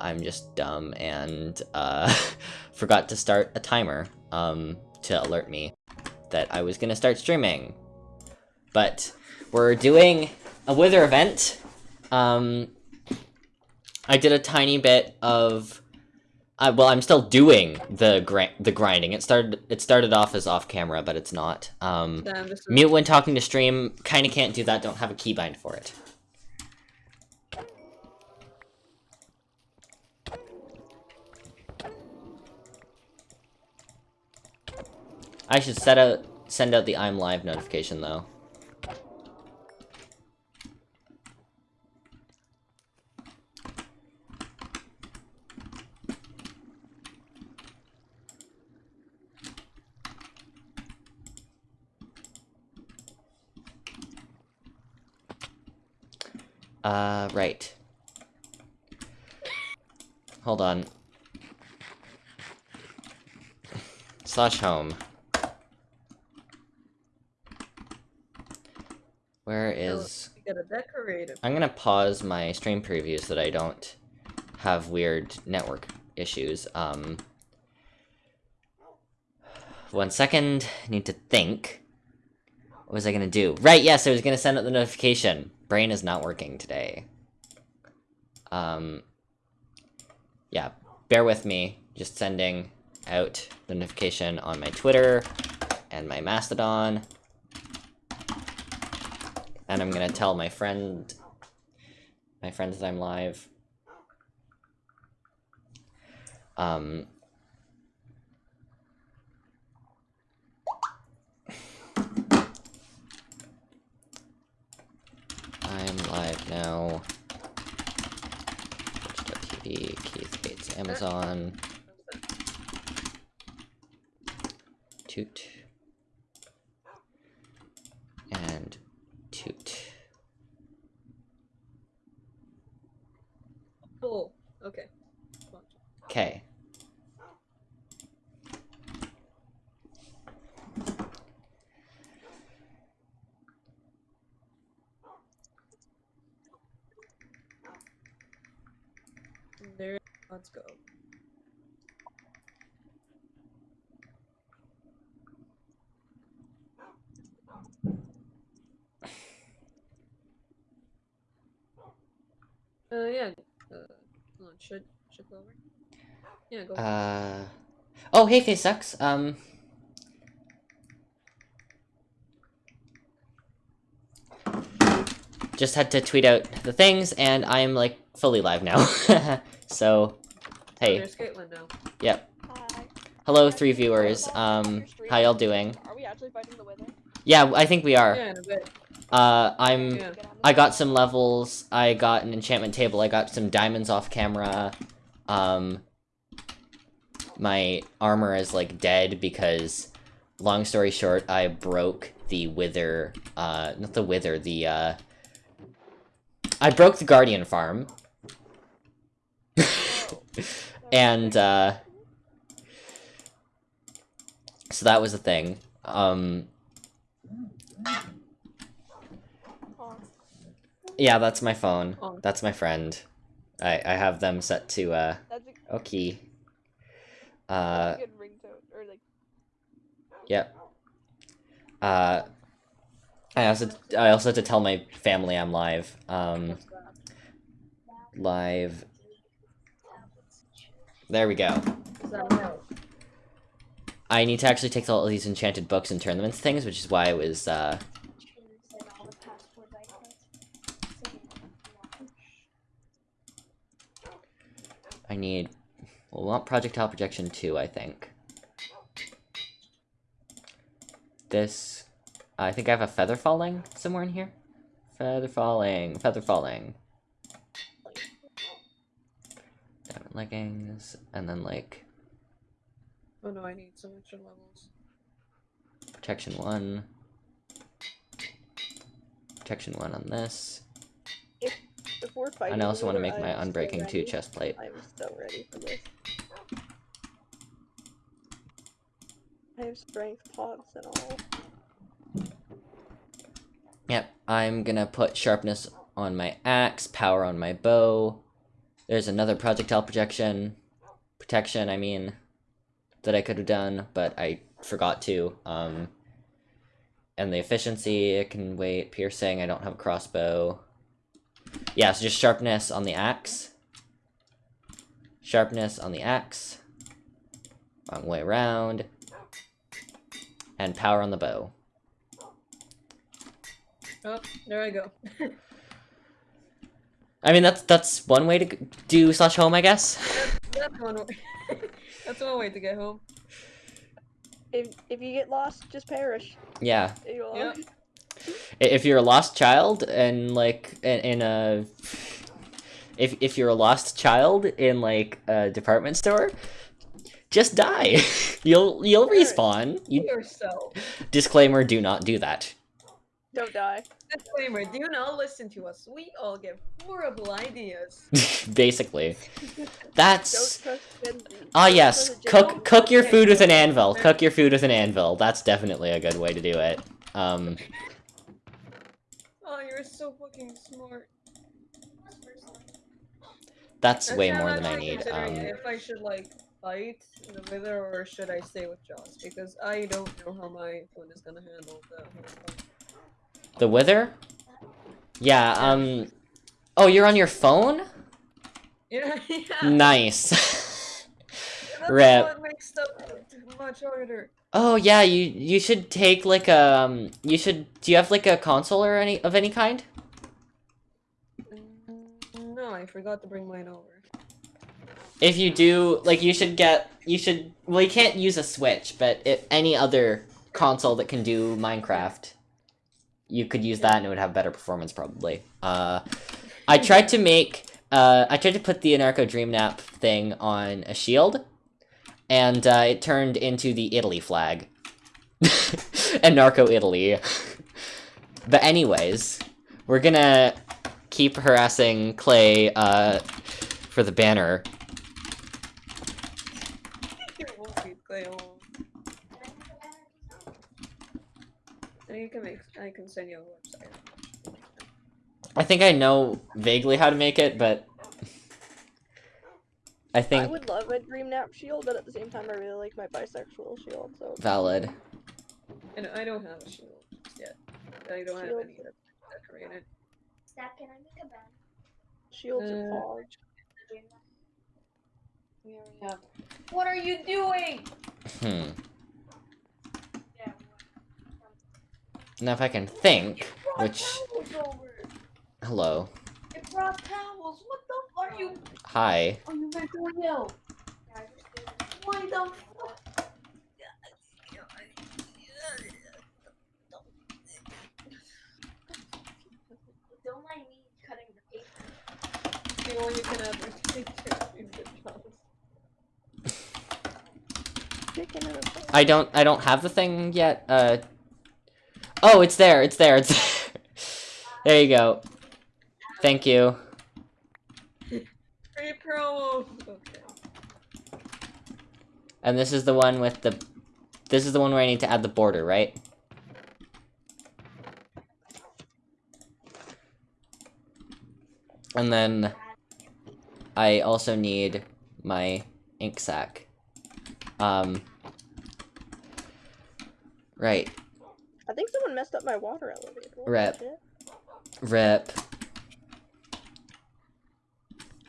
I'm just dumb and uh, forgot to start a timer um, to alert me that I was gonna start streaming. But we're doing a Wither event. Um, I did a tiny bit of uh, well, I'm still doing the gr the grinding. It started it started off as off camera, but it's not. Um, Damn, mute when talking to stream. Kind of can't do that. Don't have a keybind for it. I should set out send out the I'm live notification though. Uh, right. Hold on. Slash home. Where is... Gotta decorate it. I'm gonna pause my stream preview so that I don't have weird network issues. Um, one second, need to think. What was I gonna do? Right, yes, I was gonna send out the notification. Brain is not working today. Um, yeah, bear with me. Just sending out the notification on my Twitter and my Mastodon. And I'm gonna tell my friend, my friends that I'm live. Um. I'm live now. Twitch.tv, Keith Gates, Amazon, Toot. And Toot. Oh, okay. Okay. There. Let's go. Uh, yeah. Uh, hold on. Should should go over. Yeah, go. Uh. Oh, hey, Face Sucks. Um. Just had to tweet out the things, and I am like fully live now. so, hey, There's Caitlin now. yep. Hi. Hello, three viewers. Um, how y'all doing? Are we actually fighting the wither? Yeah, I think we are. Yeah, in a bit. Uh, I'm. Yeah. I got some levels. I got an enchantment table. I got some diamonds off camera. Um, my armor is like dead because, long story short, I broke the wither. Uh, not the wither. The uh, I broke the guardian farm. and uh, so that was the thing. Um, yeah, that's my phone. Oh. That's my friend. I I have them set to uh okay. Uh. Or like, Yep. Uh, I also I also had to tell my family I'm live. Um, live. There we go. Is that right? I need to actually take all of these enchanted books and turn them into things, which is why I was uh. I need. Well, we want projectile projection two, I think. This. I think I have a feather falling somewhere in here. Feather falling, feather falling. Diamond leggings, and then like Oh no, I need some extra levels. protection one. Protection one on this. We're fighting And I also want to make my I'm so unbreaking two chest plate. I'm so ready for this. I have strength pots and all. Yep, I'm gonna put sharpness on my axe, power on my bow, There's another projectile projection, protection, I mean, that I could have done, but I forgot to. Um, and the efficiency, it can wait. Piercing, I don't have a crossbow. Yeah, so just sharpness on the axe. Sharpness on the axe. Wrong way around. And power on the bow. Oh, there I go. I mean, that's that's one way to do slash home, I guess. That's one way. That's one way to get home. If if you get lost, just perish. Yeah. There you are. Yeah. I- If you're a lost child and like in, in a if if you're a lost child in like a department store, just die. you'll you'll Sure. respawn. You Yourself. disclaimer: Do not do that. Don't die. Disclaimer: Do not listen to us. We all get horrible ideas. Basically, that's trust Gen Z. ah Don't yes. Cook cook your food with an anvil. Cook your food with an anvil. That's definitely a good way to do it. Um, you're so fucking smart. that's way more than I need. Um, if I should like fight the wither or should I stay with Joss because I don't know how my phone is gonna handle the the wither. Yeah. Um. Oh, you're on your phone. Yeah, yeah. Nice. That's Rip. what makes stuff much harder. Oh yeah, you you should take like a um you should do you have like a console or any of any kind? Mm, No, I forgot to bring mine over. If you do, like you should get you should well you can't use a Switch, but if any other console that can do Minecraft, you could use that and it would have better performance probably. Uh I tried to make uh I tried to put the Anarcho Dream Nap thing on a shield and uh, it turned into the Italy flag. and narco Italy. but anyways, we're gonna keep harassing Clay uh for the banner. It won't be Clay alone. Can make. I can send you a website. I think I know vaguely how to make it, but I think I would love a dream nap shield, but at the same time, I really like my bisexual shield. So valid. And I don't have a shield yet. I don't have any decorated. Steph, can I make a band? shields Uh, and fog. We already have. What are you doing? Hmm. Now if I can think, which hello, It brought towels. What the fuck? Are you? hi. Oh, you meant to yell. Why the fuck? Don't mind me cutting the paper. The only can have is pictures in the house. Chicken and a fog. I don't I don't have the thing yet. Uh Oh, it's there. It's there. It's there. there you go. Thank you. Free promo. Okay. And this is the one with the This is the one where I need to add the border, right? And then I also need my ink sac. Um Right. I think someone messed up my water elevator. What the Rip. Rip.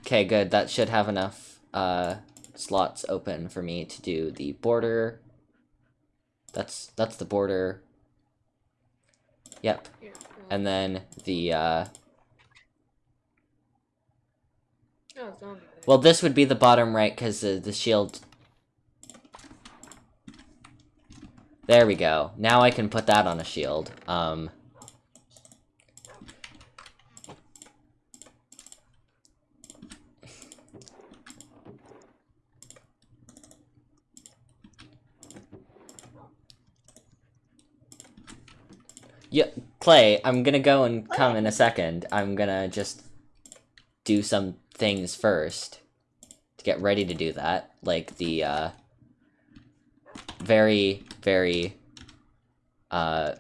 Okay, good. That should have enough uh slots open for me to do the border. That's that's the border. Yep. And then the uh oh, well this would be the bottom right cuz the, the shield There we go. Now I can put that on a shield. Um Yeah, Clay, I'm gonna go and come in a second. I'm gonna just do some things first to get ready to do that. Like the, uh, very, very, uh,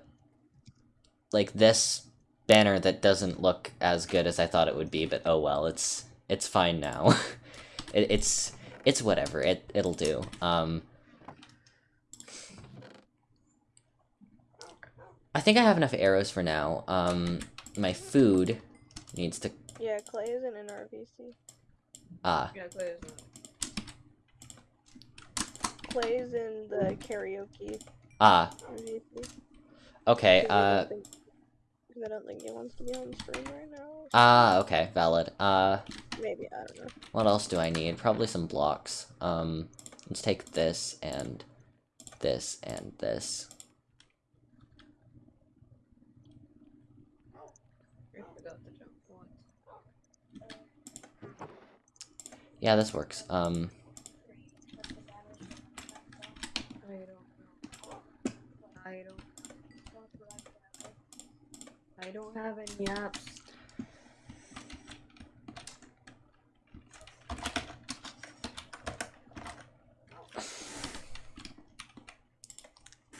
like this banner that doesn't look as good as I thought it would be, but oh well, it's, it's fine now. it, it's it's whatever. It it'll do. Um, I think I have enough arrows for now. Um, my food needs to Yeah, Clay isn't in RVC. ah Yeah, Clay is not. Clay's in the karaoke ah RVC. okay. 'cause I Uh 'cause I don't think he wants to be on stream right now. ah okay. Valid. Uh. Maybe I don't know. What else do I need? Probably some blocks. Um, let's take this and this and this. I forgot to jump once. Yeah, this works. Um, I don't. I don't have any apps.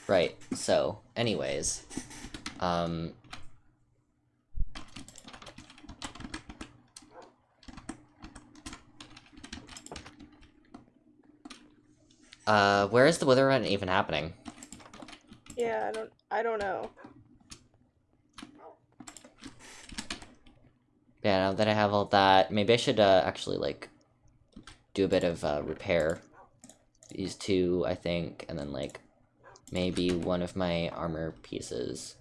right. So, anyways, um, uh, where is the wither event even happening? Yeah, I don't. I don't know. Yeah, now that I have all that, maybe I should uh, actually like do a bit of uh, repair. These two, I think, and then like maybe one of my armor pieces.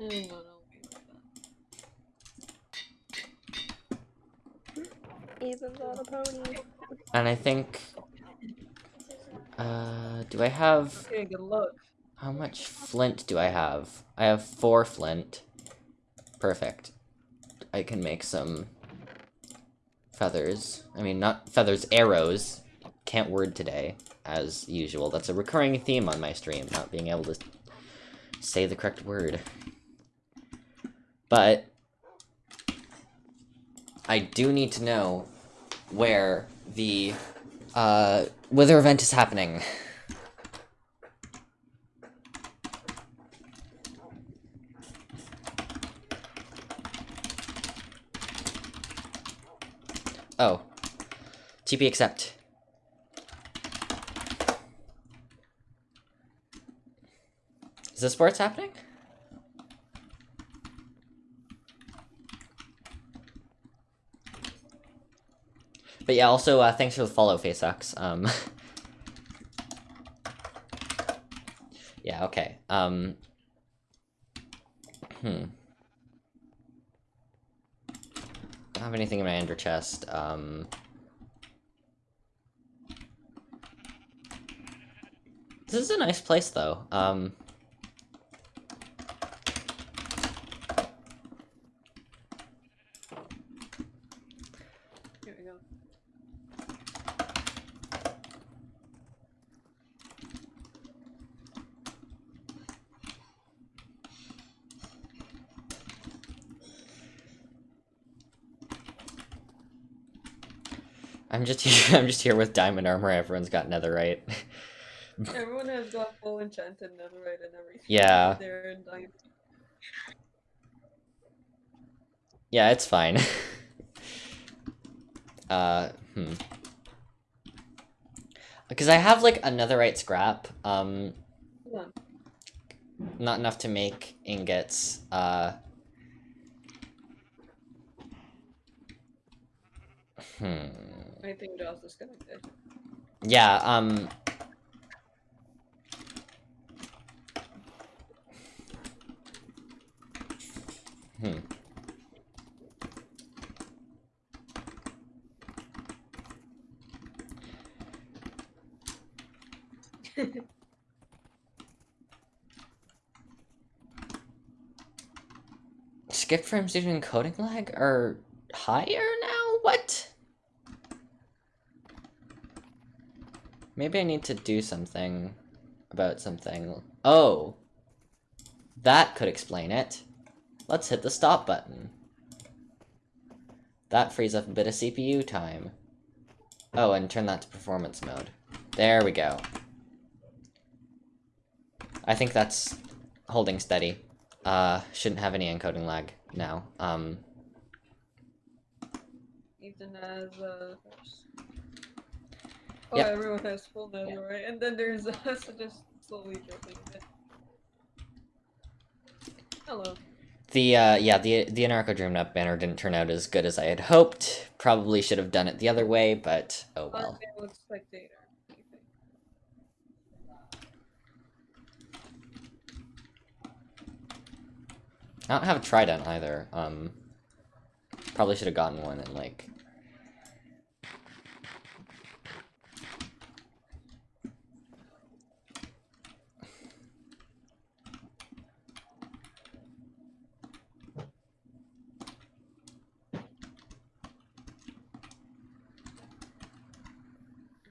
Mm, no, no, we like that. Ethan's on a pony. And I think, uh, do I have Okay, good luck. how much flint do I have? I have four flint. Perfect. I can make some feathers. I mean, not feathers, arrows. Can't word today, as usual. That's a recurring theme on my stream, not being able to say the correct word. But I do need to know where the uh, wither event is happening. Oh. TP accept. Is this where it's happening? But yeah, also, uh, thanks for the follow, FaceX. Um, yeah, okay. Um, hmm. don't have anything in my ender chest. Um, this is a nice place, though. Um, Here we go. I'm just here. I'm just here with diamond armor. Everyone's got netherite. Everyone has got full enchanted netherite and everything. Yeah. They're in diamond. yeah, it's fine. uh, hmm. Because I have like a netherite scrap. Um, on. not enough to make ingots. Uh. Hmm. Think Josh disconnected. Yeah, um... Hmm. Skip frames due to encoding lag are higher now? What? Maybe I need to do something about something. Oh! That could explain it. Let's hit the stop button. That frees up a bit of CPU time. Oh, and turn that to performance mode. There we go. I think that's holding steady. Uh, shouldn't have any encoding lag now. Um, Ethan has uh. Oh, Yep. everyone has full netherite, and then there's us just slowly dropping it. Hello. the, uh, yeah, the, the Anarcho Dreamnut banner didn't turn out as good as I had hoped. Probably should have done it the other way, but oh well. Spectator. what do you? I don't have a trident either. Um, probably should have gotten one and like.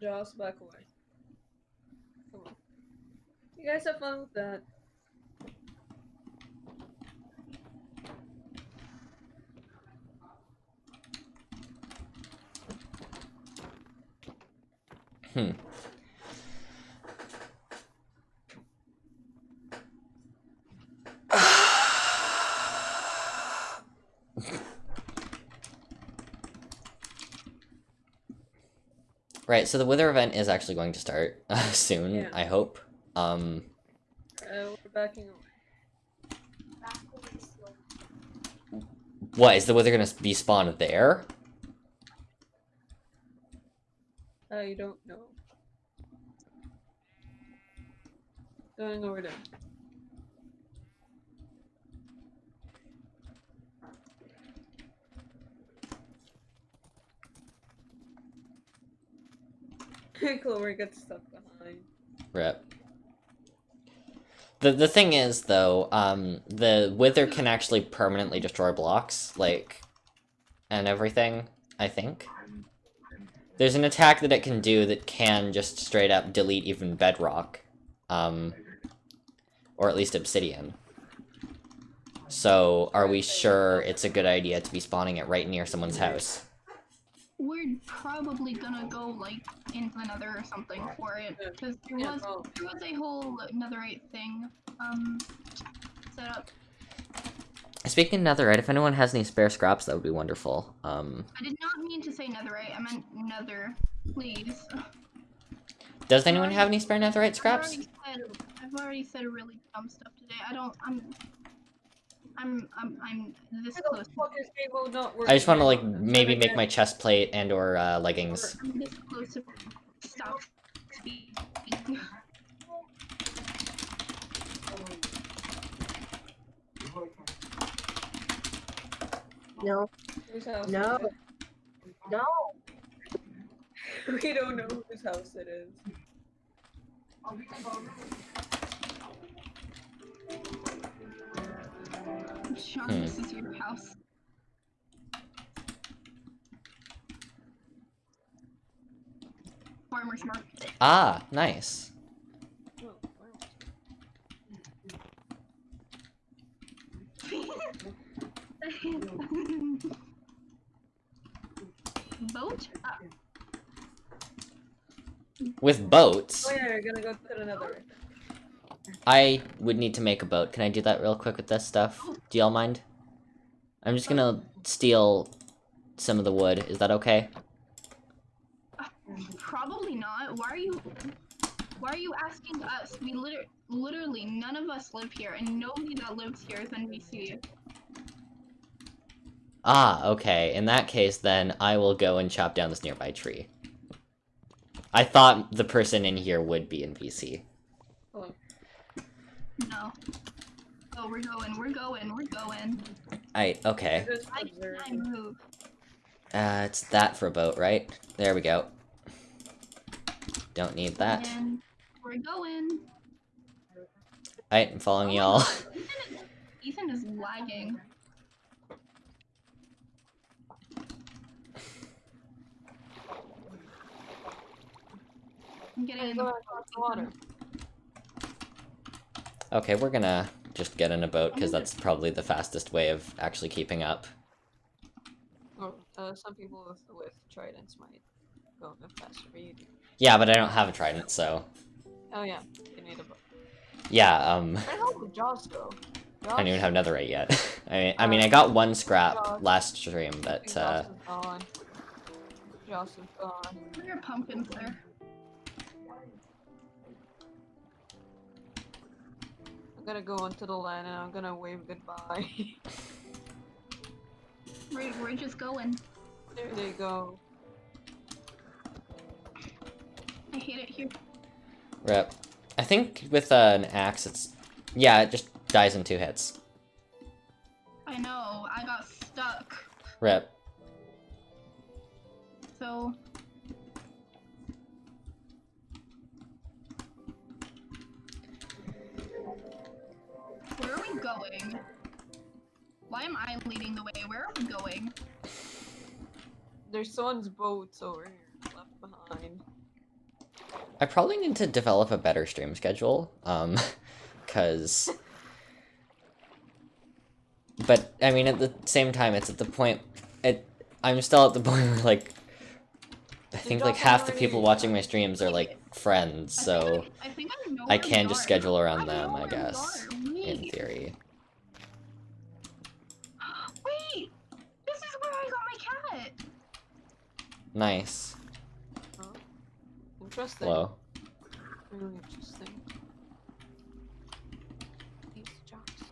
Joss, back away. Come on. You guys have fun with that. Hmm. Right, so the Wither event is actually going to start uh, soon, Yeah. I hope. Um, Uh, we're backing away. Back away slow. what, is the Wither gonna be spawned there? I don't know. Going over there. Clover gets stuck behind. Rip. The the thing is though, um, the Wither can actually permanently destroy blocks, like, and everything. I think. There's an attack that it can do that can just straight up delete even bedrock, um, or at least obsidian. So, are we sure it's a good idea to be spawning it right near someone's house? We're probably gonna go like into the nether or something for it because there Yeah, was well, there was a whole netherite thing um set up. Speaking of netherite, if anyone has any spare scraps, that would be wonderful. Um, I did not mean to say netherite. I meant nether. Please. does anyone have any spare netherite scraps? I've scraps? already said I've already said really dumb stuff today. I don't. I'm. I'm. I'm. I'm this close. fuck is game mode not working? I just want to like maybe make my chest plate and or uh, leggings. I'm this close to stop speaking. No, Whose house is No. no. We don't know whose house it is. Sean, Hmm. this is your house. Farmer's market. Ah, nice. Boat? With boats, Oh yeah, you're gonna go to another. I would need to make a boat. Can I do that real quick with this stuff? Do y'all mind? I'm just gonna steal some of the wood. Is that okay? probably not. Why are you? Why are you asking us? We liter- literally none of us live here, and nobody that lives here is in VC. Ah, okay. In that case, then I will go and chop down this nearby tree. I thought the person in here would be in VC. Oh, No. Oh, we're going. We're going. We're going. I okay. I I can I move? Uh, it's that for a boat, right? There we go. Don't need that. And we're going. Alright, I'm following y'all. Ethan is lagging. I'm getting in go the across the water. Okay, we're gonna just get in a boat, because that's probably the fastest way of actually keeping up. Or, uh, some people with, with tridents might go a bit faster, but you do. Yeah, but I don't have a trident, so... Oh yeah, you need a boat. Yeah, um, Where the hell did Joss go? I don't even Joss? have netherite yet. I mean, I mean, I got one scrap last stream, but, Joss uh, is gone. Joss is gone. Where are your pumpkins there? Gonna go onto the land and I'm gonna wave goodbye. We're, we're just going. there they go. I hate it here. rip. I think with uh, an axe, it's, yeah, it just dies in two hits. I know, I got stuck. Rip. So. Going? Why am I leading the way? Where are we going? There's someone's boats over here left behind. I probably need to develop a better stream schedule, um, cause... But, I mean, at the same time, it's at the point, it, I'm still at the point where, like, I think, like, half the people watching my streams are, like, friends, I think so I, I think I know I can just schedule around I them, I guess, are. In theory. wait! This is where I got my cat! Nice. Interesting. Hello. Really interesting. These jocks.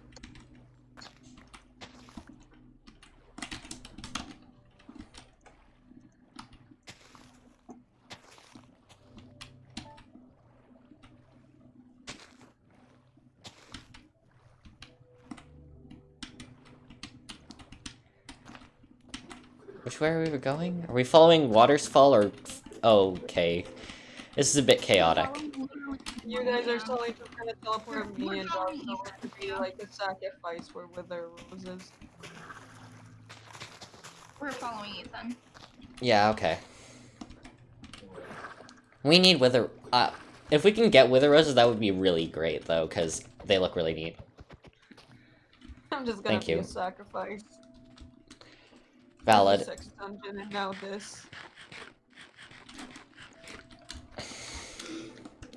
Which way are we going? Are we following Watersfall or... Oh, okay. This is a bit chaotic. You guys are Yeah. totally trying to teleport me and following to be like a sacrifice for Wither Roses. We're following Ethan. Yeah, okay. We need Wither... Uh, if we can get Wither Roses, that would be really great, though, because they look really neat. I'm just gonna Thank be you. a sacrifice. Valid. Sex dungeon and now this.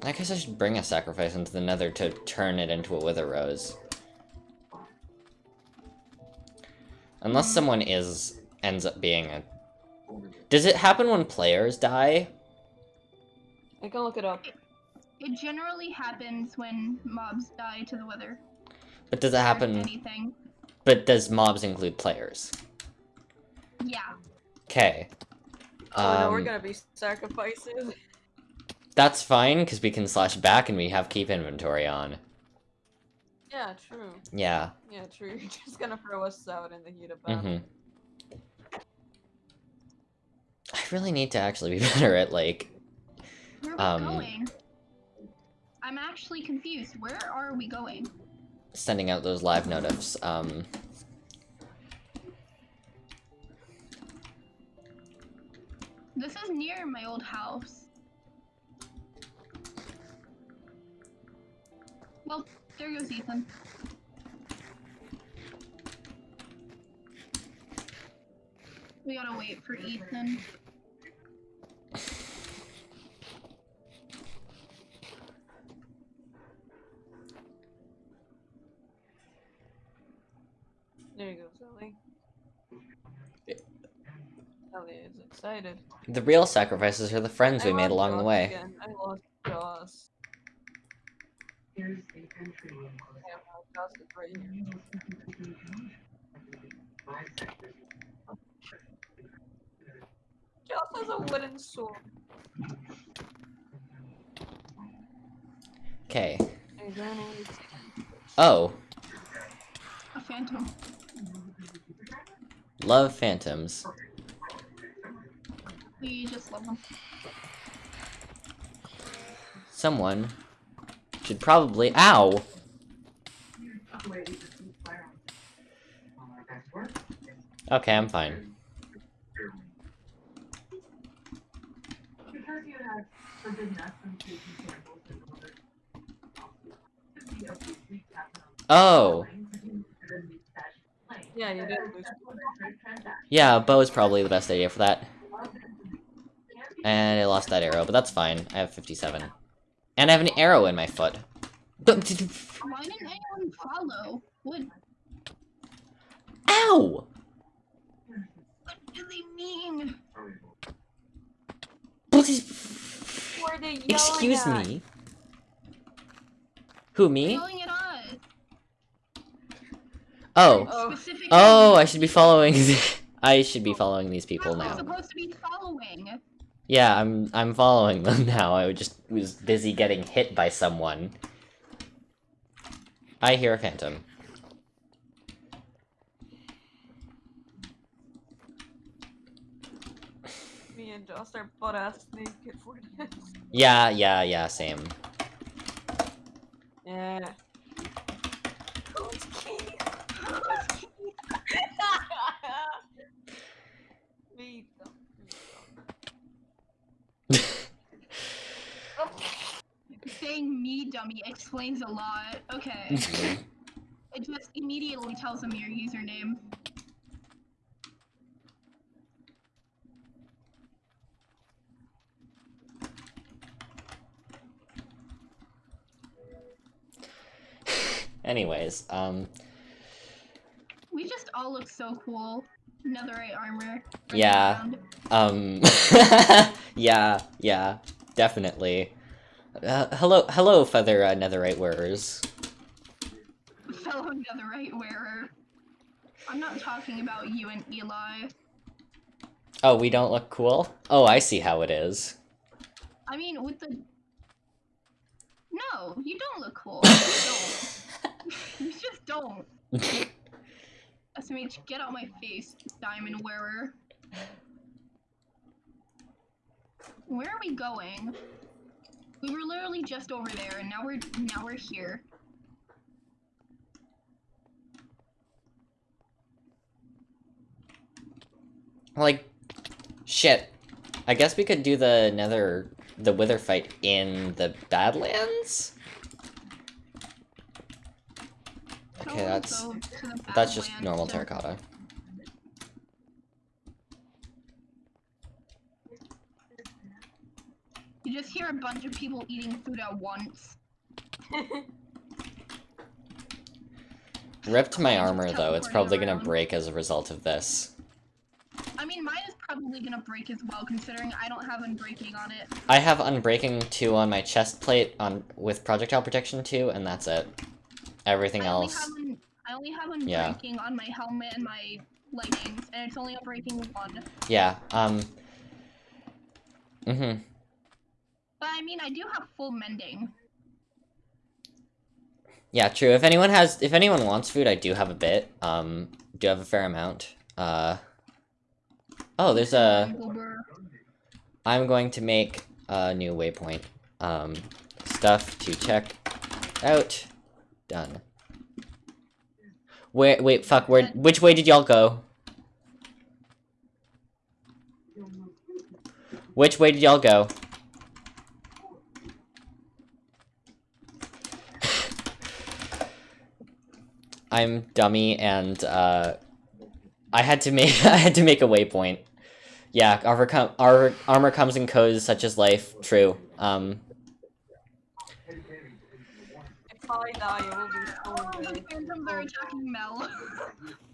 I guess I should bring a sacrifice into the nether to turn it into a Wither Rose. Unless mm. someone is... ends up being a... Does it happen when players die? I can look it up. It generally happens when mobs die to the wither. But does it happen... Anything. But does mobs include players? Yeah. Okay. Oh no, we're Um, gonna be sacrifices. That's fine, because we can slash back and we have keep inventory on. Yeah, true. Yeah. Yeah, true. You're just gonna throw us out in the heat of battle. Mm-hmm. I really need to actually be better at, like... Where are we Um, going? I'm actually confused. Where are we going? sending out those live notifs. Um, This is near my old house. Well, there goes Ethan. We gotta wait for Ethan. Sally is excited. the real sacrifices are the friends we made lost along the way. Again. I lost Joss. Damn, now Joss is right here. Joss has a wooden sword. Okay. I don't know what it's- Oh, A phantom. love phantoms. We just love them. Someone should probably- Ow! Okay, I'm fine. Oh! Yeah, you did. Yeah, bow is probably the best idea for that. And I lost that arrow, but that's fine. I have 57. And I have an arrow in my foot. Why didn't anyone follow? What, Ow! what do they mean? Please, Who are they yelling excuse at? me. Who, me? Yelling at us. Oh. Oh. Oh, I should be following. I should be following these people now. Supposed to be following. Yeah, I'm I'm following them now. I just was busy getting hit by someone. I hear a phantom. Me and Joss are butt ass naked for this. Yeah, yeah, yeah, same. Yeah. Who's Keith? Me. though. Me, Saying me dummy explains a lot. Okay. it just immediately tells them your username. Anyways, um, We just all look so cool. Netherite armor. Yeah. um, yeah, yeah, definitely. Uh, hello, hello, feather uh, netherite wearers. Fellow netherite wearer. I'm not talking about you and Eli. Oh, we don't look cool? Oh, I see how it is. I mean, with the. No, you don't look cool. You don't. you just don't. SMH, get out my face, diamond wearer. Where are we going? We were literally just over there, and now we're now we're here. Like, shit. I guess we could do the nether, the wither fight in the Badlands? Okay, that's- go to the That's just normal terracotta. You just hear a bunch of people eating food at once. Ripped my armor though, it's probably gonna break as a result of this. I mean, mine is probably gonna break as well, considering I don't have unbreaking on it. I have Unbreaking 2 on my chest plate on with Projectile Protection 2, and that's it. Everything I else... have un- I only have Yeah. unbreaking on my helmet and my leggings, and it's only unbreaking one. Yeah, um... Mm-hmm. But I mean, I do have full mending. Yeah, true. If anyone has... If anyone wants food, I do have a bit. Um, do have a fair amount. Uh... Oh, there's a... I'm going to make a new waypoint. Um, stuff to check out. Done. Where, wait, fuck, where, which way did y'all go? Which way did y'all go? I'm dummy and, uh, I had to make, I had to make a waypoint. Yeah, armor, com our armor comes in codes such as life. True. Um, if I die, it will be so Oh, the phantoms are attacking Mel.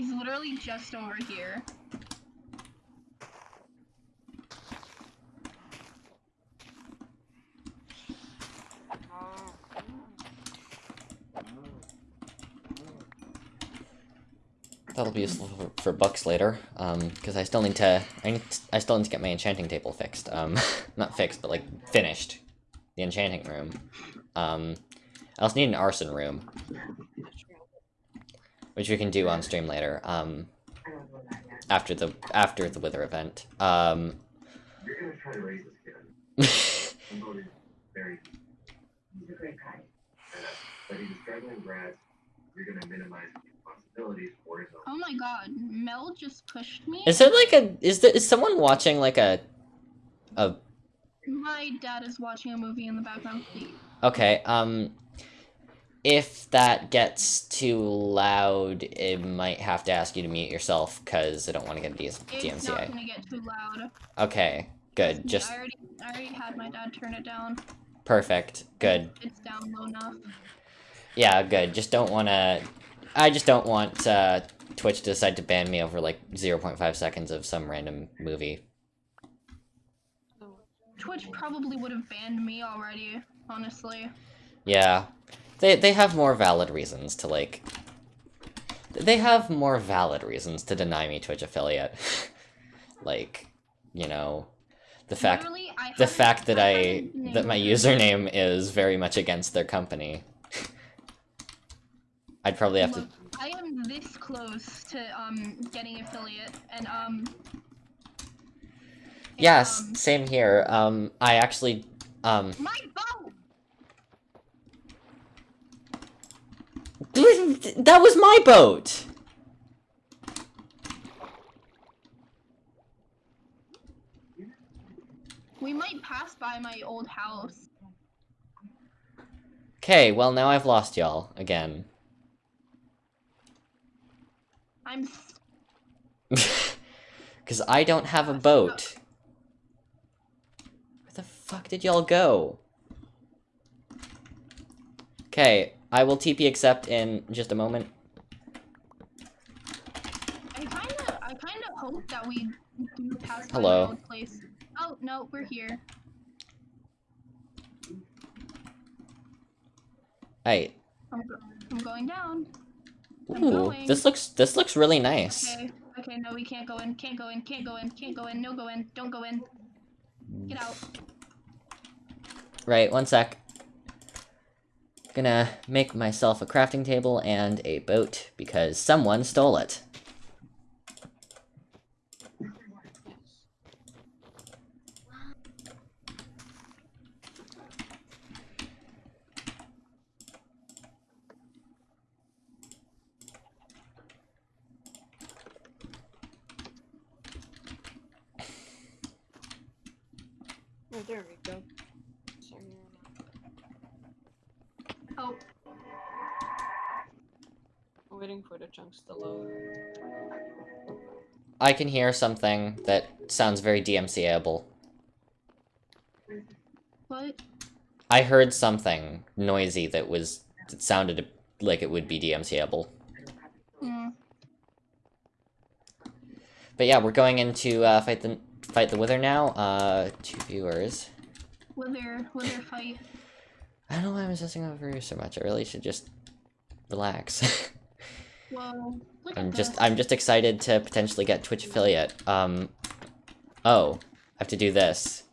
He's literally just over here. that'll be useful for, bucks later. Um, because I still need to, I need, I still need to get my enchanting table fixed. Um, not fixed, but like finished. The enchanting room. Um, I also need an arson room, which we can do on stream later. Um, after the after the wither event. Um. You're gonna try to raise this kid. I'm voting very. He's a great guy. But he's a struggling brat. You're gonna minimize the for his own. Oh my god, Mel just pushed me. Is there like a is there is someone watching like a a My dad is watching a movie in the background. Please. okay um if that gets too loud, it might have to ask you to mute yourself because I don't want to get a DS It's not DMCA. gonna get too loud. Okay, good. Just I already, I already had my dad turn it down. perfect. Good. It's down low enough. Yeah, good. Just don't want to. I just don't want uh, Twitch to decide to ban me over like 0.5 seconds of some random movie. Twitch probably would have banned me already, honestly. Yeah, they they have more valid reasons to like. They have more valid reasons to deny me Twitch affiliate. like, you know, the fact the fact that I that my username is very much against their company. I'd probably have to I am this close to um getting affiliate, and um. and, Yes, um, same here. Um, I actually, um, my. That was my boat. We might pass by my old house. Okay, well now I've lost y'all again. I'm. Because I don't have a boat. Where the fuck did y'all go? Okay, I will TP accept in just a moment. I kinda, I kinda hope that we do pass by Hello. old place. Oh no, we're here. Hey, I'm, I'm going down. I'm ooh, going. this looks this looks really nice. Okay, okay, no, we can't go in, can't go in, can't go in, can't go in, no go in, don't go in. Get out. Right, one sec. Gonna make myself a crafting table and a boat because someone stole it. Oh, there we go. Sorry. Oh, I'm waiting for the chunks to load. I can hear something that sounds very DMCA-able. what? I heard something noisy that was that sounded like it would be DMCA-able. Hmm. But yeah, we're going into uh, fight the fight the wither now. Uh, two viewers. Wither, wither fight. I don't know why I'm obsessing over you so much. I really should just relax. Whoa. I'm just. I'm just excited to potentially get Twitch affiliate. Um, oh, I have to do this.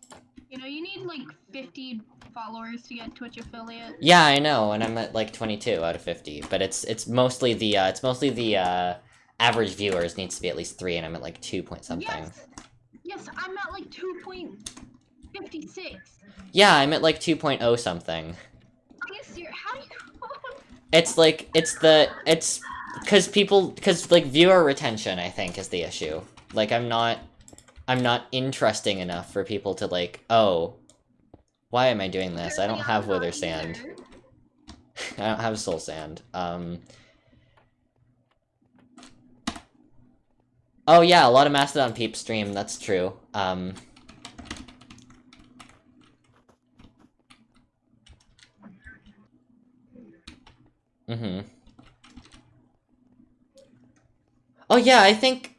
You know, you need like 50 followers to get Twitch affiliate. Yeah, I know, and I'm at like 22 out of 50. But it's it's mostly the uh, it's mostly the uh, average viewers needs to be at least three, and I'm at like two point something. Yes. Yes, I'm at like 2.56. Yeah, I'm at like 2.0 something. You serious? How do you? It's like it's the it's because people because like viewer retention I think is the issue. Like I'm not I'm not interesting enough for people to like oh why am I doing this? I don't have wither sand. I don't have soul sand. Um. Oh yeah, a lot of Mastodon peep stream. That's true. Um. Mm-hmm. Oh yeah, I think.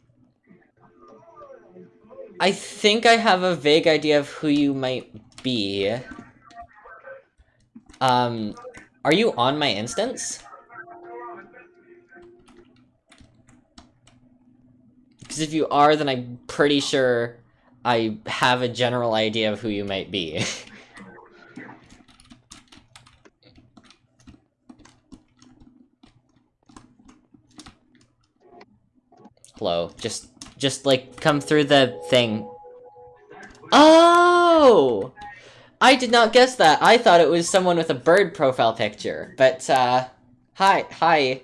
I think I have a vague idea of who you might be. Um, are you on my instance? Because if you are, then I'm pretty sure I have a general idea of who you might be. Hello, just, just like come through the thing. Oh! I did not guess that. I thought it was someone with a bird profile picture. But, uh, hi, hi.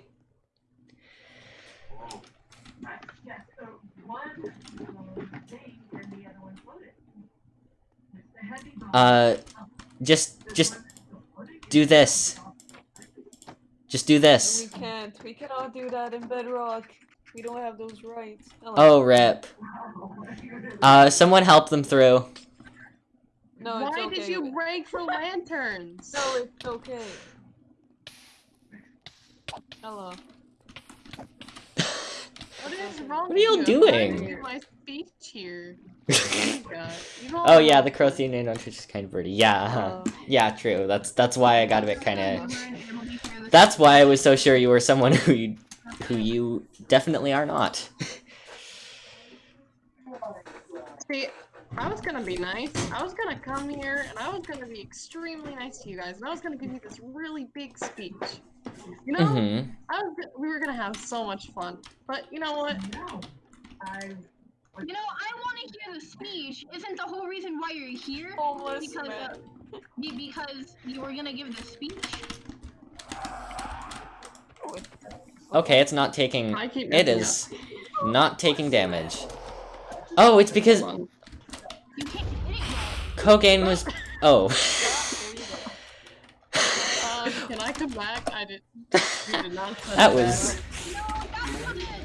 Uh, just, just do this. Just do this. We can't. We cannot do that in Bedrock. We don't have those rights. Oh, rip. Uh, someone help them through. no, Why okay. did you rank for lanterns? No, it's okay. Hello. What is wrong What are y'all with doing? I'm trying to do My speech here. Oh my God. You don't Oh yeah, know. the Crothian name on Twitch is kind of birdie. Yeah. Uh, yeah, true. That's that's why I got a bit kind of. Over and able to hear the That's why I was so sure you were someone who you, who you definitely are not. See, I was gonna be nice. I was gonna come here and I was gonna be extremely nice to you guys, and I was gonna give you this really big speech. You know, hmm I was, we were gonna have so much fun. But you know what? No. I You know, I want to hear the speech. Isn't the whole reason why you're here? homeless Because, man. uh, because you were gonna give the speech. Okay, it's not taking. I keep It messing not taking damage. Oh, it's because up. Hold on. You can't hit it yet. Cocaine was. Oh. Um, can I come back? I did. Did not That was. No, it.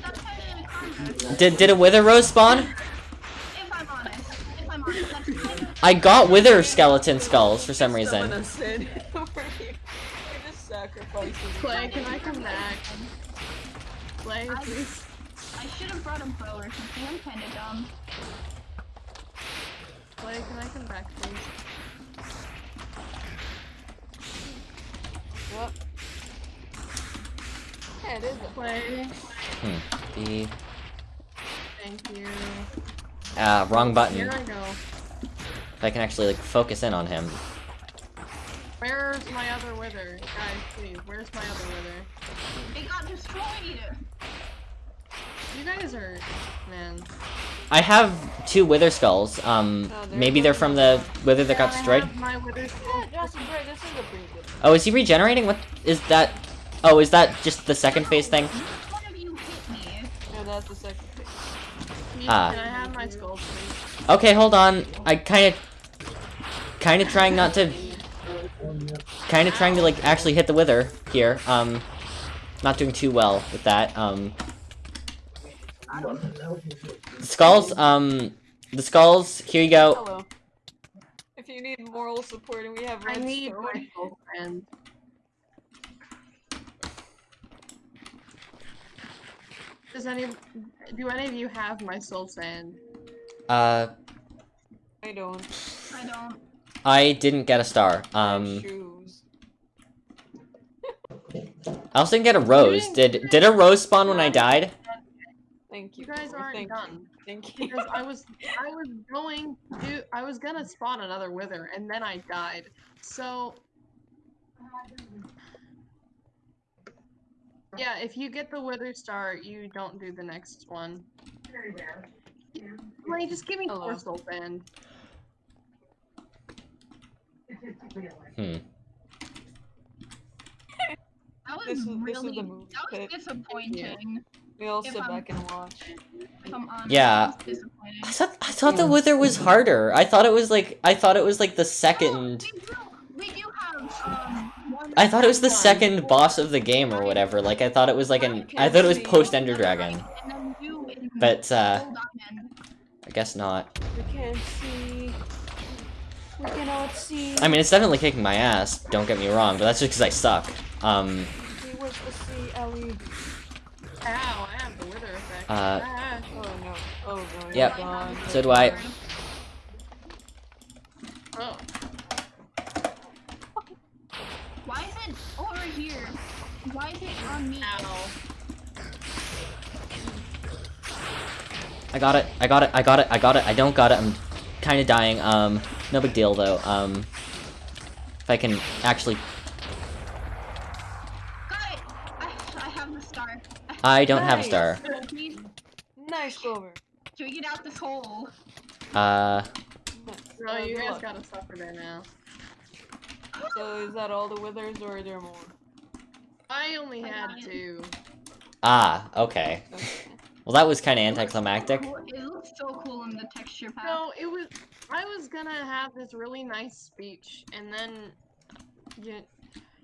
That's kind of karma. Did did a wither rose spawn? I'm honest. If I'm honest, that's kind of. I got wither skeleton skulls for some reason. Someone has said over here. We're just sacrificing. Clay, can I come back? Clay, I- I should have brought a bow or something. I'm kind of dumb. Clay, can I come back, please? Yep. Yeah, it is. a- Clay, The thank you. ah wrong button. Here I go. If I can actually like focus in on him. Where's my other wither? Guys, please, where's my other wither? It got destroyed. You guys are, man. I have two wither skulls. Um, Oh, maybe they're from the wither that got Yeah, I destroyed. have My wither's Yeah, Justin, Gray, this is a pretty good. Oh, is he regenerating? What is that? Oh, is that just the second phase thing? One of you hit me? Yeah, that's the second thing. Please, Ah. Can I have my skull, please? Okay, hold on. I kind of, kind of trying not to, kind of trying to like actually hit the wither here. Um, not doing too well with that. Um, the skulls. Um, the skulls. Here you go. Hello. If you need moral support and we have I need stone- my soul friend. Does any do any of you have my soul sand? Uh, I don't. I don't. I didn't get a star. Um. I also didn't get a rose. Did did a rose spawn when I died? Thank you. You guys aren't thank done. You. Thank you. Because I was I was going to I was gonna spawn another wither and then I died. So yeah, if you get the wither star, you don't do the next one. very rare. Like, just give me Hello. four soul sand. Statistically, Hmm. That was This is- this is really. the move that was pit. disappointing. we all if sit I'm- back and watch. Honest. Yeah. That was disappointing. I thought I thought the wither was harder. I thought it was like I thought it was like the second. We do, we do have um. I thought it was the One. second boss of the game or whatever. Like I thought it was like an. I thought it was post Ender Dragon, And then you in but uh, I guess not. We can't see. Cannot see. I mean, it's definitely kicking my ass. Don't get me wrong, but that's just because I suck. Um, We wish to see Ellie. Ow, I have the wither effect. Uh, Ah. Oh no. Oh no. You're Yep. gone. So do I. Oh, Why is it over here? Why is it on me? ow. I got it. I got it. I got it. I got it. I don't got it. I'm kind of dying. Um, no big deal though. Um, if I can actually, I, I have the star. I don't have a star. Nice Clover. can we get out this hole? Uh, Nice. You guys luck. gotta suffer there now. So is that all the withers or are there more? I only I had got two. ah, okay. Okay. Well, that was kind of anticlimactic. Cool- It looks so cool in the texture pack. No, it was. I was gonna have this really nice speech, and then you,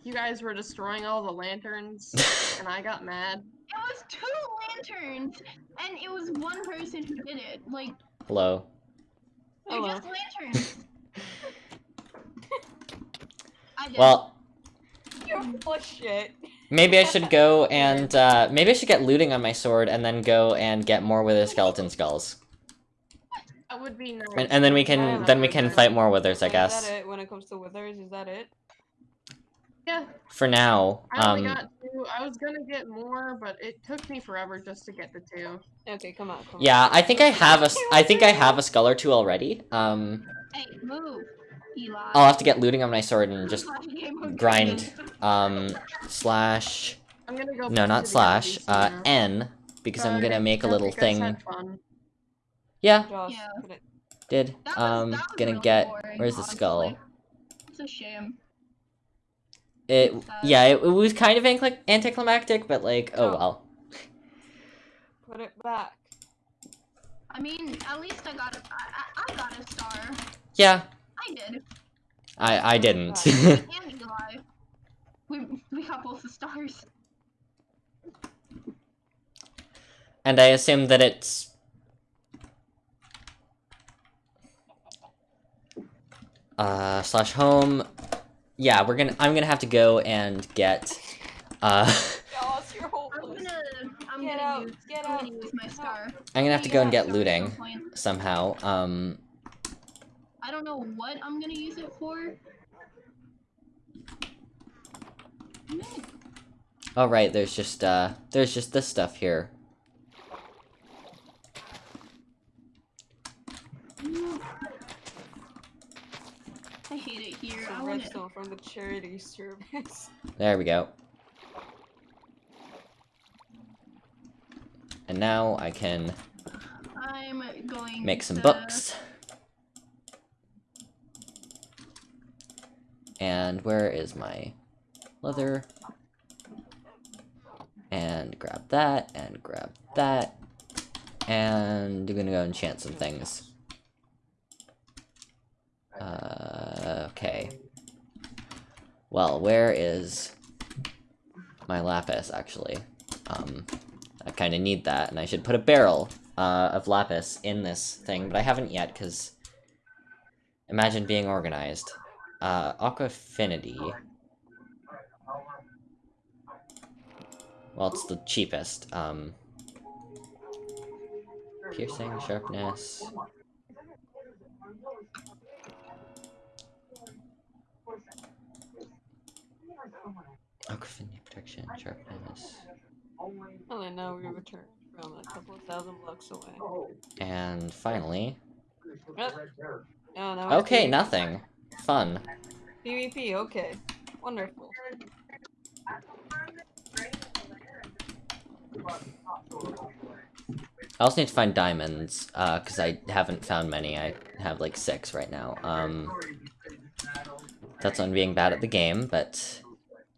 you guys were destroying all the lanterns, and I got mad. It was two lanterns, and it was one person who did it. Like, Hello. they're Hello. just lanterns. Well, You're full shit. maybe I should go and uh, maybe I should get looting on my sword and then go and get more with wither skeleton skulls, That would be nice. and, and then we can that then we can fight more withers, I guess. Is that it when it comes to withers? Is that it? Yeah, For now, I only um, got two. I was gonna get more, but it took me forever just to get the two. Okay, come on. Come yeah, on. I think I have a s- I think I have a skull or two already. Um, hey, move, Eli. I'll have to get looting on my sword and just Slash game mode grind. Um, slash I'm gonna go. no, not slash. Uh. N because I'm gonna make a little thing. Had fun. Yeah, Josh, Yeah. did. That was- Um, that was gonna really get. boring, Where's the skull? It's a shame. It Sad. yeah, it, it was kind of anticlimactic, but like, oh Oh. well. put it back. I mean, at least I got a, I, I I got a star. Yeah, I did. I I didn't. And Eli. We we got both the stars. and I assume that it's. Uh, slash home. Yeah, we're gonna. I'm gonna have to go and get. Uh, I'm gonna I'm Get gonna out, use I'm gonna use my star. I'm gonna have to go and get looting somehow. Um, I don't know what I'm gonna use it for. oh right, there's just uh, there's just this stuff here. I hate it here. I Some want it. Redstone from the charity service. There we go. And now I can I'm going make some to- books. And where is my leather? And grab that, and grab that. And I'm gonna go enchant some things. Uh, okay. Well, where is my lapis, actually? Um, I kind of need that, and I should put a barrel uh, of lapis in this thing, but I haven't yet, because... Imagine being organized. Uh, Aqua Affinity. Well, it's the cheapest. Um, piercing, sharpness. Aqua Affinity, protection, sharpness. And now we return from a couple of thousand blocks away. And finally... Oh, it's Okay, nothing. Fun. PvP, okay. Wonderful. I also need to find diamonds, uh, because I haven't found many. I have like six right now. Um, that's on being bad at the game, but...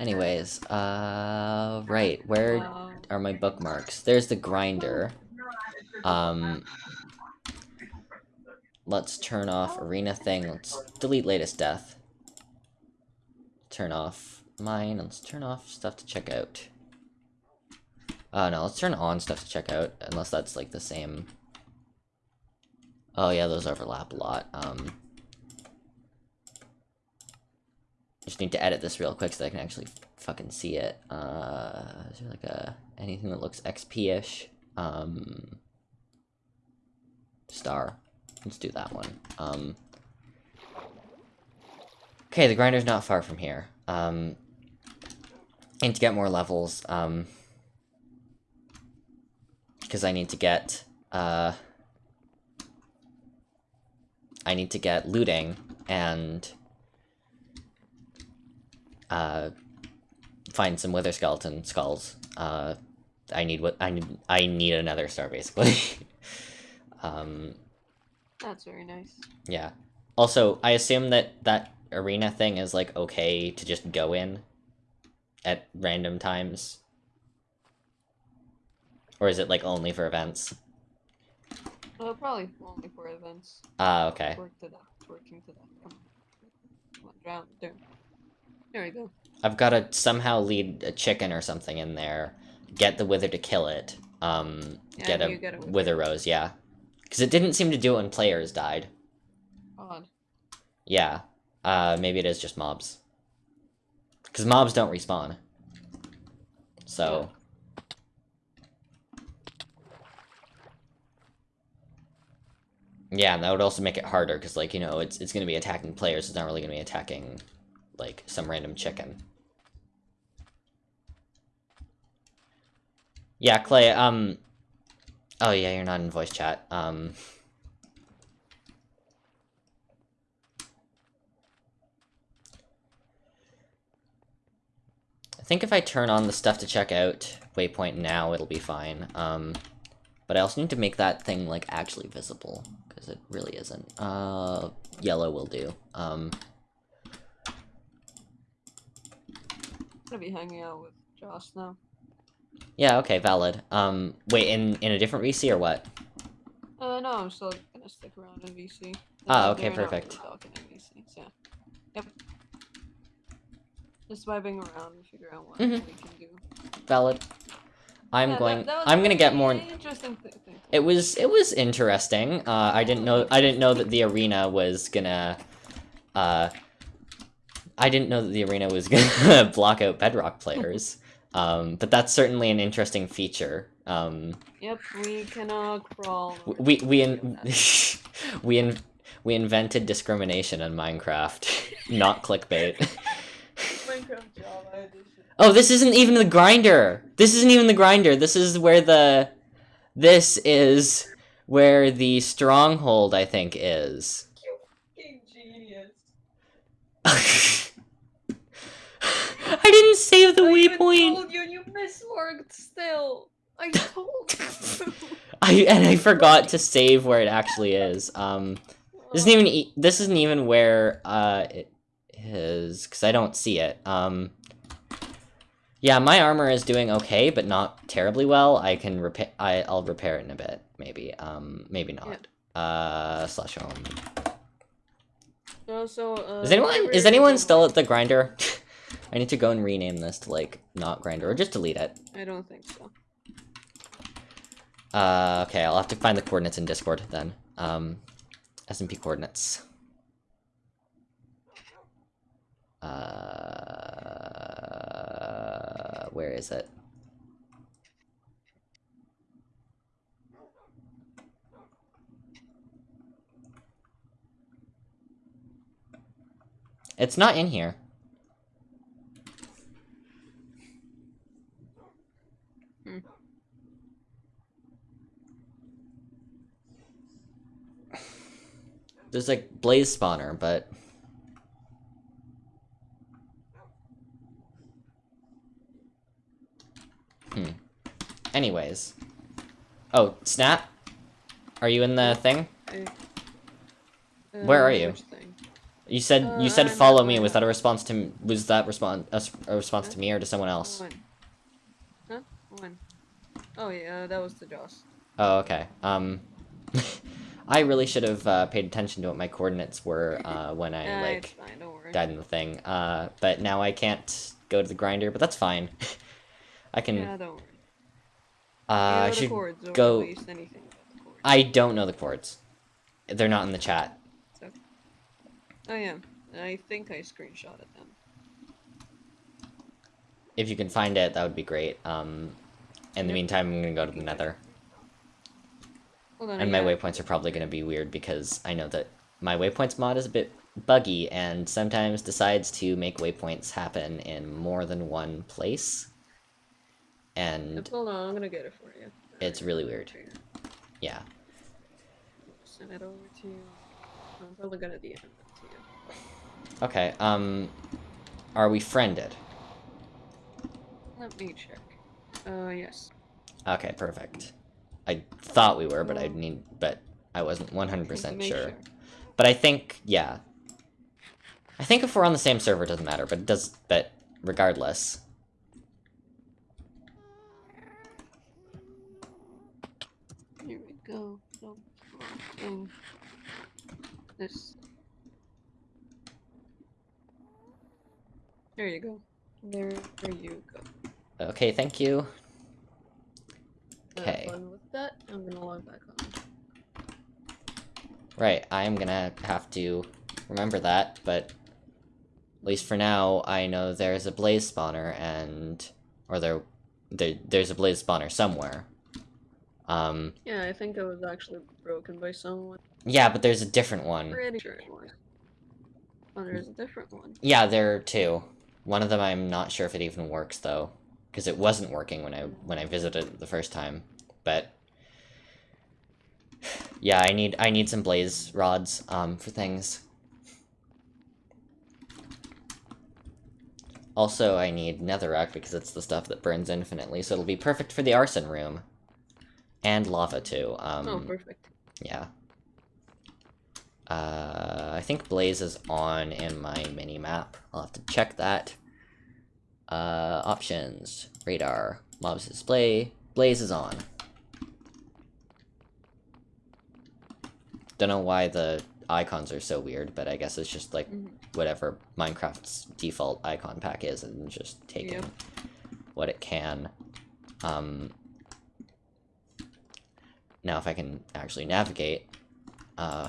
Anyways, uh, right, where are my bookmarks? There's the grinder. Um, let's turn off arena thing. Let's delete latest death. Turn off mine. Let's turn off stuff to check out. Uh, no, let's turn on stuff to check out, unless that's like the same. Oh yeah, those overlap a lot. Um, just need to edit this real quick so I can actually fucking see it. Uh, is there like a anything that looks XP-ish? Um, star. Let's do that one. Um, okay, the grinder's not far from here. Um, and to get more levels, um, because I need to get, uh, I need to get looting and uh, find some wither skeleton skulls. Uh, I need what I need. I need another star basically. um, That's very nice. yeah. Also, I assume that that arena thing is like okay to just go in at random times, or is it like only for events? Uh, probably only for events. Ah, okay. Work to that. Working to that. Come on. Come on, drown. There we go. I've got to somehow lead a chicken or something in there, get the wither to kill it, um, Yeah, get, a get a wither. wither rose, yeah. Because it didn't seem to do it when players died. Odd. Yeah. Uh, maybe it is just mobs. Because mobs don't respawn. So. Yeah, and that would also make it harder, because, like, you know, it's, it's going to be attacking players, it's not really going to be attacking, like, some random chicken. Yeah, Clay, um... Oh, yeah, you're not in voice chat. Um... I think if I turn on the stuff to check out waypoint now, it'll be fine. Um, but I also need to make that thing, like, actually visible, because it really isn't. Uh, yellow will do. Um, gonna be hanging out with Josh now. yeah, okay, valid. Um, wait, in, in a different VC or what? Uh, no, I'm still gonna stick around in VC. Ah, okay, perfect. talking in VC, so yeah. Yep. Just vibing around and figure out what Mhm. we can do. Valid. I'm Yeah, going, that was I'm gonna get more... Interesting thi- thing. It was it was interesting. Uh, I didn't know I didn't know that the arena was gonna. Uh, I didn't know that the arena was gonna block out Bedrock players. Um, but that's certainly an interesting feature. Um, Yep, we can cannot crawl. we we in, we in, we invented discrimination in Minecraft, not clickbait. Minecraft Java edition. Oh, this isn't even the grinder. This isn't even the grinder. This is where the this is where the stronghold I think is. Fucking genius. I didn't save the I waypoint. told you you mismarked still. I told you. I and I forgot to save where it actually is. Um, this isn't even e- this isn't even where uh it is because I don't see it. Um, yeah, my armor is doing okay, but not terribly well. I can repair. I I'll repair it in a bit, maybe. Um, maybe not. Uh, slash home. Also, uh, Is anyone is anyone still at the grinder? I need to go and rename this to like not grinder or just delete it. I don't think so. Uh, okay, I'll have to find the coordinates in Discord then. Um, SMP coordinates. Uh, where is it? It's not in here. There's like blaze spawner, but hmm. Anyways, oh snap! Are you in the thing? I- Where uh, are you? thing? You said Uh, you said I'm follow me. Was that a response to was that response a, response to me or to someone else? When? Huh? When? Oh yeah, that was the Josh. Oh okay. Um, I really should have uh, paid attention to what my coordinates were uh, when I Uh, like it's fine, don't worry. died in the thing. Uh, but now I can't go to the grinder, but that's fine. I can. Yeah, don't worry. uh, I You know the should chords, go- At anything the chords. I don't know the chords. They're not in the chat. Okay. Oh yeah, I think I screenshotted them. If you can find it, that would be great. Um, in the meantime, I'm gonna go to the nether. And my yeah. waypoints are probably gonna be weird because I know that my waypoints mod is a bit buggy and sometimes decides to make waypoints happen in more than one place. And Hold on, I'm gonna get it for you. it's really weird. Yeah. Send it over to you. I'm probably gonna DM it to you. Okay, um... Are we friended? Let me check. Uh, yes. Okay, perfect. I thought we were, but I need... But I wasn't 100% Just to make sure. But I think, yeah. I think if we're on the same server, it doesn't matter, but it does... But regardless... Here we go. No, this. There you go. There you go. Okay, thank you. Okay. that. I'm gonna log back on. Right, I'm gonna have to remember that, but... At least for now, I know there's a blaze spawner, and... Or there... there there's a blaze spawner somewhere. Um, Yeah, I think it was actually broken by someone. yeah, but there's a different one. Pretty sure it was. Oh, there's a different one. Yeah, there are two. One of them I'm not sure if it even works though, because it wasn't working when I when I visited it the first time. But yeah, I need I need some blaze rods um for things. Also, I need netherrack because it's the stuff that burns infinitely, so it'll be perfect for the arson room. And lava too. Um, oh, perfect. yeah. Uh, I think Blaze is on in my mini map. I'll have to check that. Uh, options, radar, mobs display, Blaze is on. Don't know why the icons are so weird, but I guess it's just like Mhm. whatever Minecraft's default icon pack is and just taking Yep. what it can. Um, now if I can actually navigate, uh,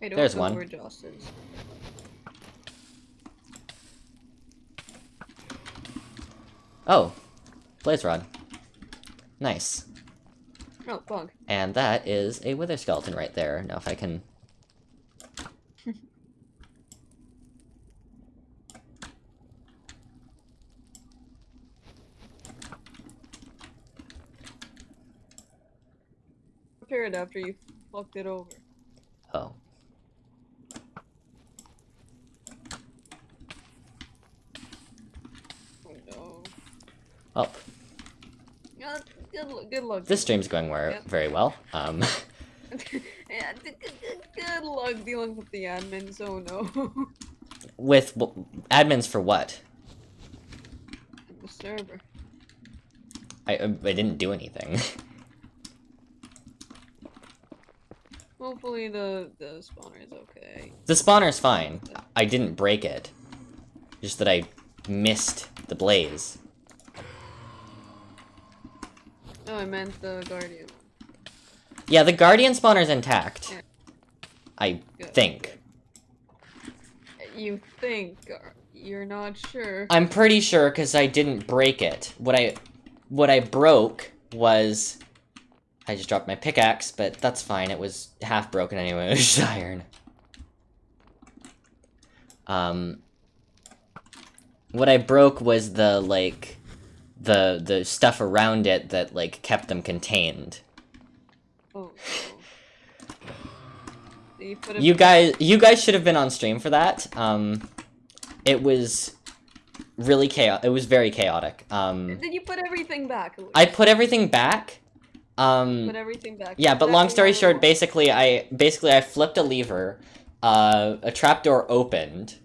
I don't There's know one. where Joss is. oh, blaze rod. Nice. Oh, bug. And that is a wither skeleton right there. Now if I can... Repair it after you fucked it over. Oh no. Oh, Yeah, good, good luck. this stream's going where, very well. Um, yeah, d- d- d- good luck dealing with the admins. Oh no. with admins for what? the server. I, I didn't do anything. Hopefully the the spawner is okay. the spawner's fine. I didn't break it. Just that I missed the blaze. Oh, I meant the guardian. Yeah, the guardian spawner's intact. Yeah. I Good. think. You think uh, you're not sure? I'm pretty sure because I didn't break it. What I, what I broke was, I just dropped my pickaxe, but that's fine. It was half broken anyway. It was just iron. Um, what I broke was the like, the the stuff around it that like kept them contained. Oh. You, put You guys, you guys should have been on stream for that. Um, it was really chaotic. It was very chaotic. Um, Did you put everything back? I put everything back. Um, put everything back. yeah, but long story short, basically, I basically I flipped a lever. Uh, a trapdoor opened.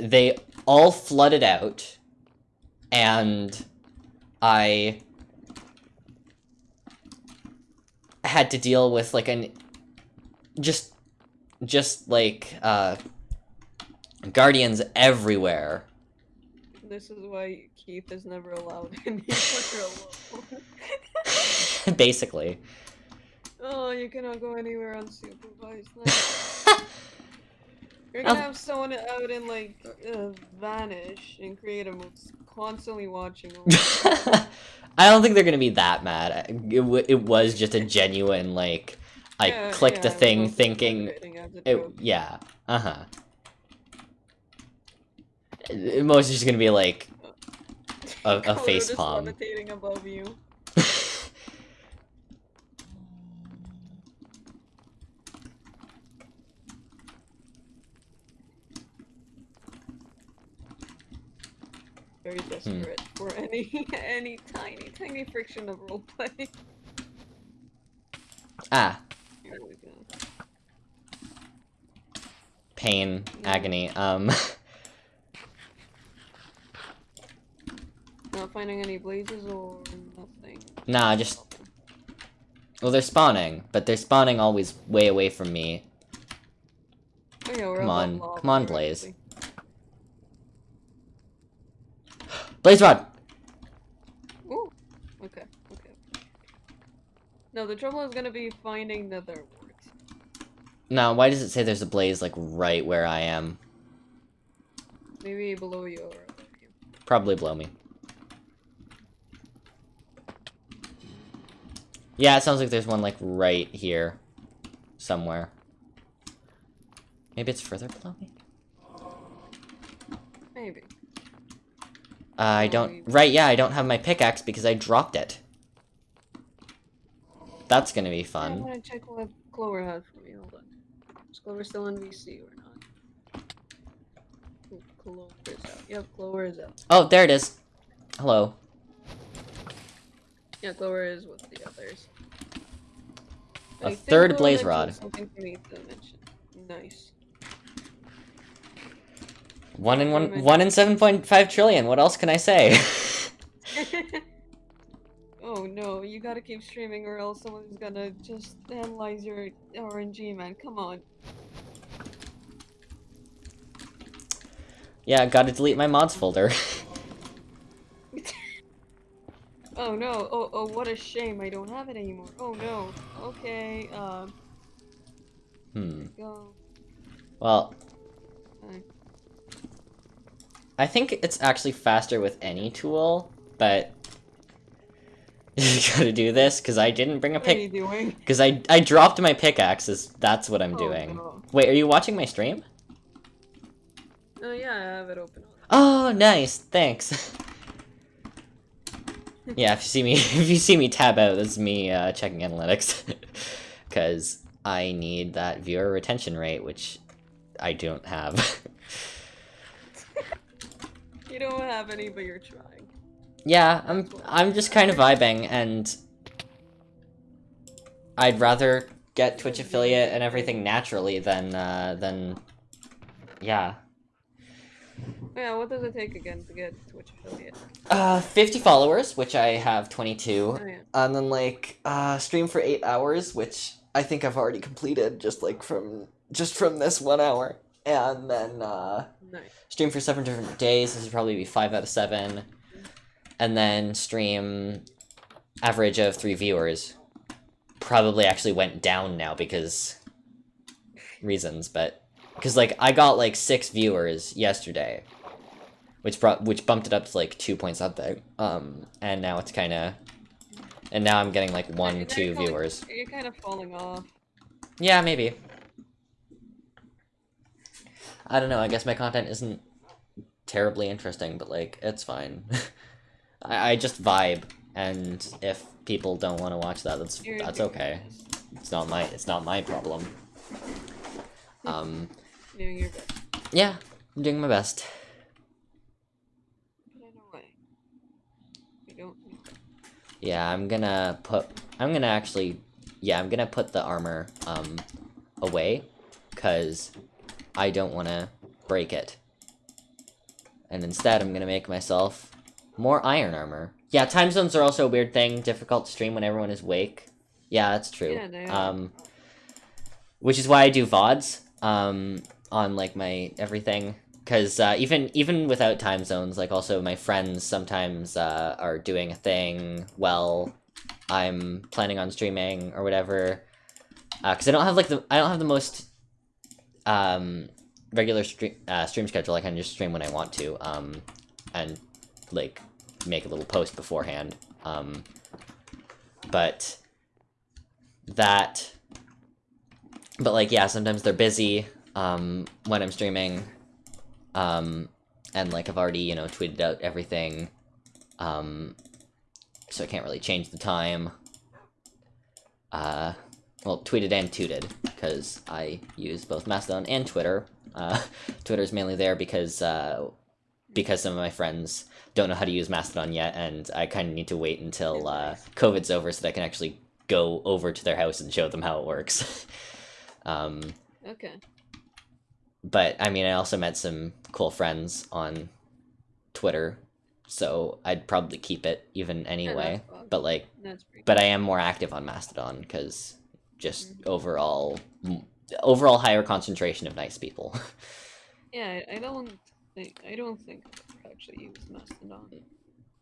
They all flooded out, and I had to deal with like an just just like uh guardians everywhere. This is why Keith is never allowed anywhere alone. Basically. oh, you cannot go anywhere unsupervised. You're gonna have someone out and like uh, vanish in creative modes, constantly watching. I don't think they're gonna be that mad. It, w- it was just a genuine like I Yeah, clicked yeah, a thing thinking it yeah uh-huh It- most is just gonna be like a, a face palm above you. Very desperate for any any tiny tiny friction of roleplay. Ah, Here we go. pain, agony. Um, Not finding any blazes or nothing. nah, just well, they're spawning, but they're spawning always way away from me. Oh, yeah, Come on, come on, Blaze. actually. Blaze rod. Ooh. Okay. Okay. No, the trouble is gonna be finding nether warts. Now, why does it say there's a blaze like right where I am? Maybe below you or above you. Probably below me. Yeah, it sounds like there's one like right here, somewhere. Maybe it's further below me. Maybe. Uh, Uh, I don't. Right, yeah, I don't have my pickaxe because I dropped it. That's gonna be fun. I'm gonna check what Clover had for me. Hold on. Is Clover still in VC or not? Clover is out. Yep, Clover is out. Oh, there it is. Hello. Yeah, Clover is with the others. A I third Clover blaze rod. Something for me to mention. Nice. One in one. Much. One in seven point five trillion. What else can I say? oh no, you gotta keep streaming or else someone's gonna just analyze your RNG, man. Come on. yeah, gotta delete my mods folder. Oh no, oh, oh, what a shame, I don't have it anymore. Oh no. Okay, um, hmm. go. Well. I think it's actually faster with any tool, but you gotta do this because I didn't bring a What are you pick. doing? Because I I dropped my pickaxes. That's what I'm Oh, doing. no. Wait, are you watching my stream? Oh yeah, I have it open. Oh, nice. Thanks. yeah, if you see me if you see me tab out, that's me uh, checking analytics. Cause I need that viewer retention rate, which I don't have. You don't have any, but you're trying. yeah, I'm I'm just kind of vibing and I'd rather get Twitch affiliate and everything naturally than uh than yeah. Yeah, what does it take again to get Twitch affiliate? Uh 50 followers, which I have 22. Oh yeah. and then like uh stream for eight hours which i think i've already completed just like from just from this one hour and then uh Nice. stream for seven different days. This would probably be five out of seven. And then stream average of three viewers. Probably actually went down now because reasons but because like i got like six viewers yesterday which brought which bumped it up to like two point something. Um and now it's kind of and now i'm getting like one two viewers. You're kind of falling off. yeah maybe i don't know i guess my content isn't terribly interesting but like it's fine I, I just vibe and if people don't want to watch that that's that's okay it's not my it's not my problem um doing your best. yeah i'm doing my best Get it away. You don't. Yeah, I'm gonna put. I'm gonna actually. Yeah, I'm gonna put the armor um away, cause I don't want to break it. And instead, I'm gonna make myself more iron armor. Yeah, time zones are also a weird thing. Difficult to stream when everyone is awake. Yeah, that's true. Yeah. Um, which is why I do vods um on like my everything because uh, even even without time zones like also my friends sometimes uh, are doing a thing while i'm planning on streaming or whatever because i don't have like the i don't have the most um regular stream uh, stream schedule i can just stream when i want to um and like make a little post beforehand um but that but like yeah sometimes they're busy um when i'm streaming um and like i've already you know tweeted out everything um so i can't really change the time uh well tweeted and tooted because i use both mastodon and twitter uh twitter's mainly there because uh because some of my friends don't know how to use Mastodon yet, and I kind of need to wait until uh, COVID's over so that I can actually go over to their house and show them how it works. um, Okay. but I mean, I also met some cool friends on Twitter, so I'd probably keep it even anyway. But like, but I am more active on Mastodon because just Mhm. overall, overall higher concentration of nice people. Yeah, I don't think I don't think actually used Mastodon.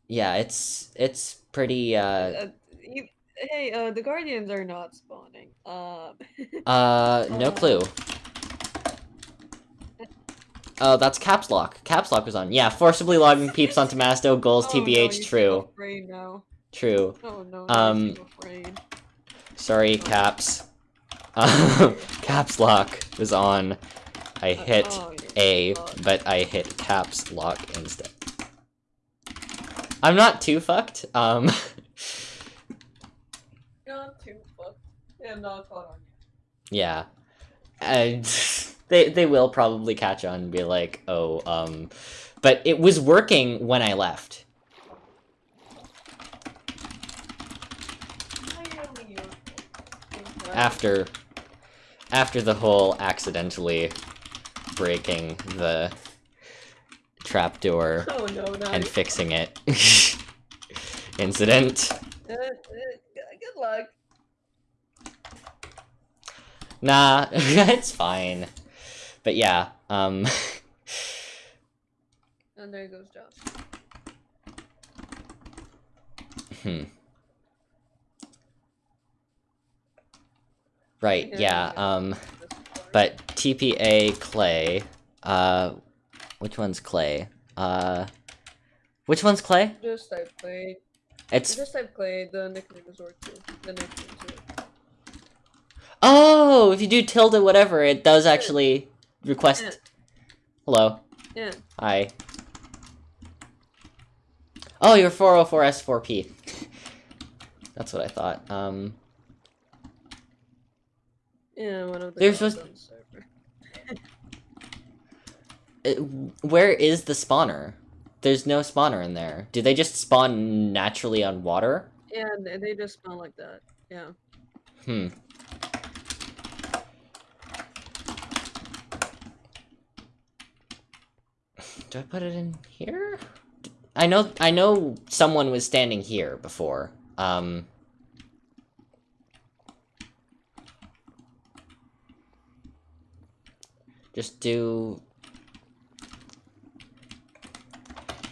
yeah, it's it's pretty. Uh, Uh, you, hey, uh, the Guardians are not spawning. Um. uh, no Uh, clue. Oh, that's caps lock. Caps lock was on. Yeah, forcibly logging peeps onto Masto goals oh, no, TBH. you True, now. true. Oh no. Um. Afraid. Sorry, caps. Um, caps lock was on. I hit oh, A, fucked. but I hit caps lock instead. I'm not too fucked. Um, Not too fucked. Yeah, not caught on yeah, and they they will probably catch on and be like, oh, um, but it was working when I left. yet. Highly useful. Okay. After after the whole accidentally breaking the trapdoor Oh no, and fixing it incident. Uh, uh, good luck. Nah, it's fine. But yeah, um And there goes Josh. hmm. Right, Yeah, yeah. um This is fine. but TPA Clay, uh which one's Clay? Uh which one's Clay? Just type clay. It's Just type clay. The nickname is Orchid. The nickname is it. Oh, if you do tilde whatever, it does actually request. Yeah. Hello. Yeah. Hi. Oh, you're 404S4P. That's what I thought. Um, Yeah, one of the They're supposed- on the server. it, where is the spawner? There's no spawner in there. Do they just spawn naturally on water? Yeah, they just spawn like that. Yeah. Hmm. Do I put it in here? I know I know someone was standing here before. Um Just do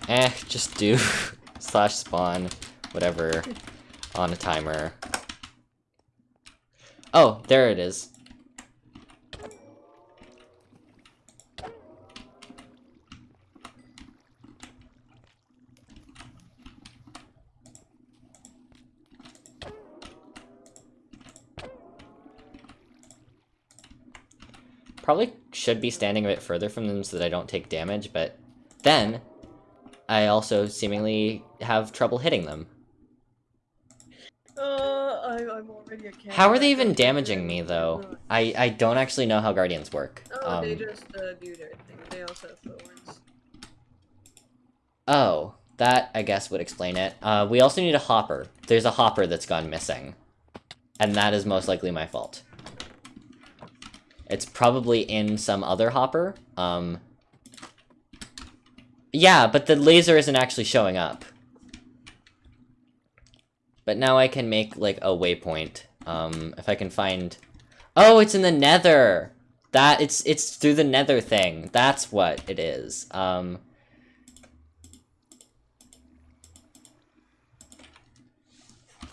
Eh, just do slash spawn whatever on a timer. Oh, there it is. Probably should be standing a bit further from them so that I don't take damage, but then I also seemingly have trouble hitting them. Uh, I, I'm already a cat. How are they even damaging me though? I I don't actually know how guardians work. Oh, they Um, just uh, do their thing. They also have thorns. oh, that I guess would explain it. Uh, we also need a hopper. There's a hopper that's gone missing, and that is most likely my fault. It's probably in some other hopper. Um. Yeah, but the laser isn't actually showing up. But now I can make, like, a waypoint. Um, if I can find... Oh, it's in the nether! That, it's, it's through the nether thing. That's what it is. Um...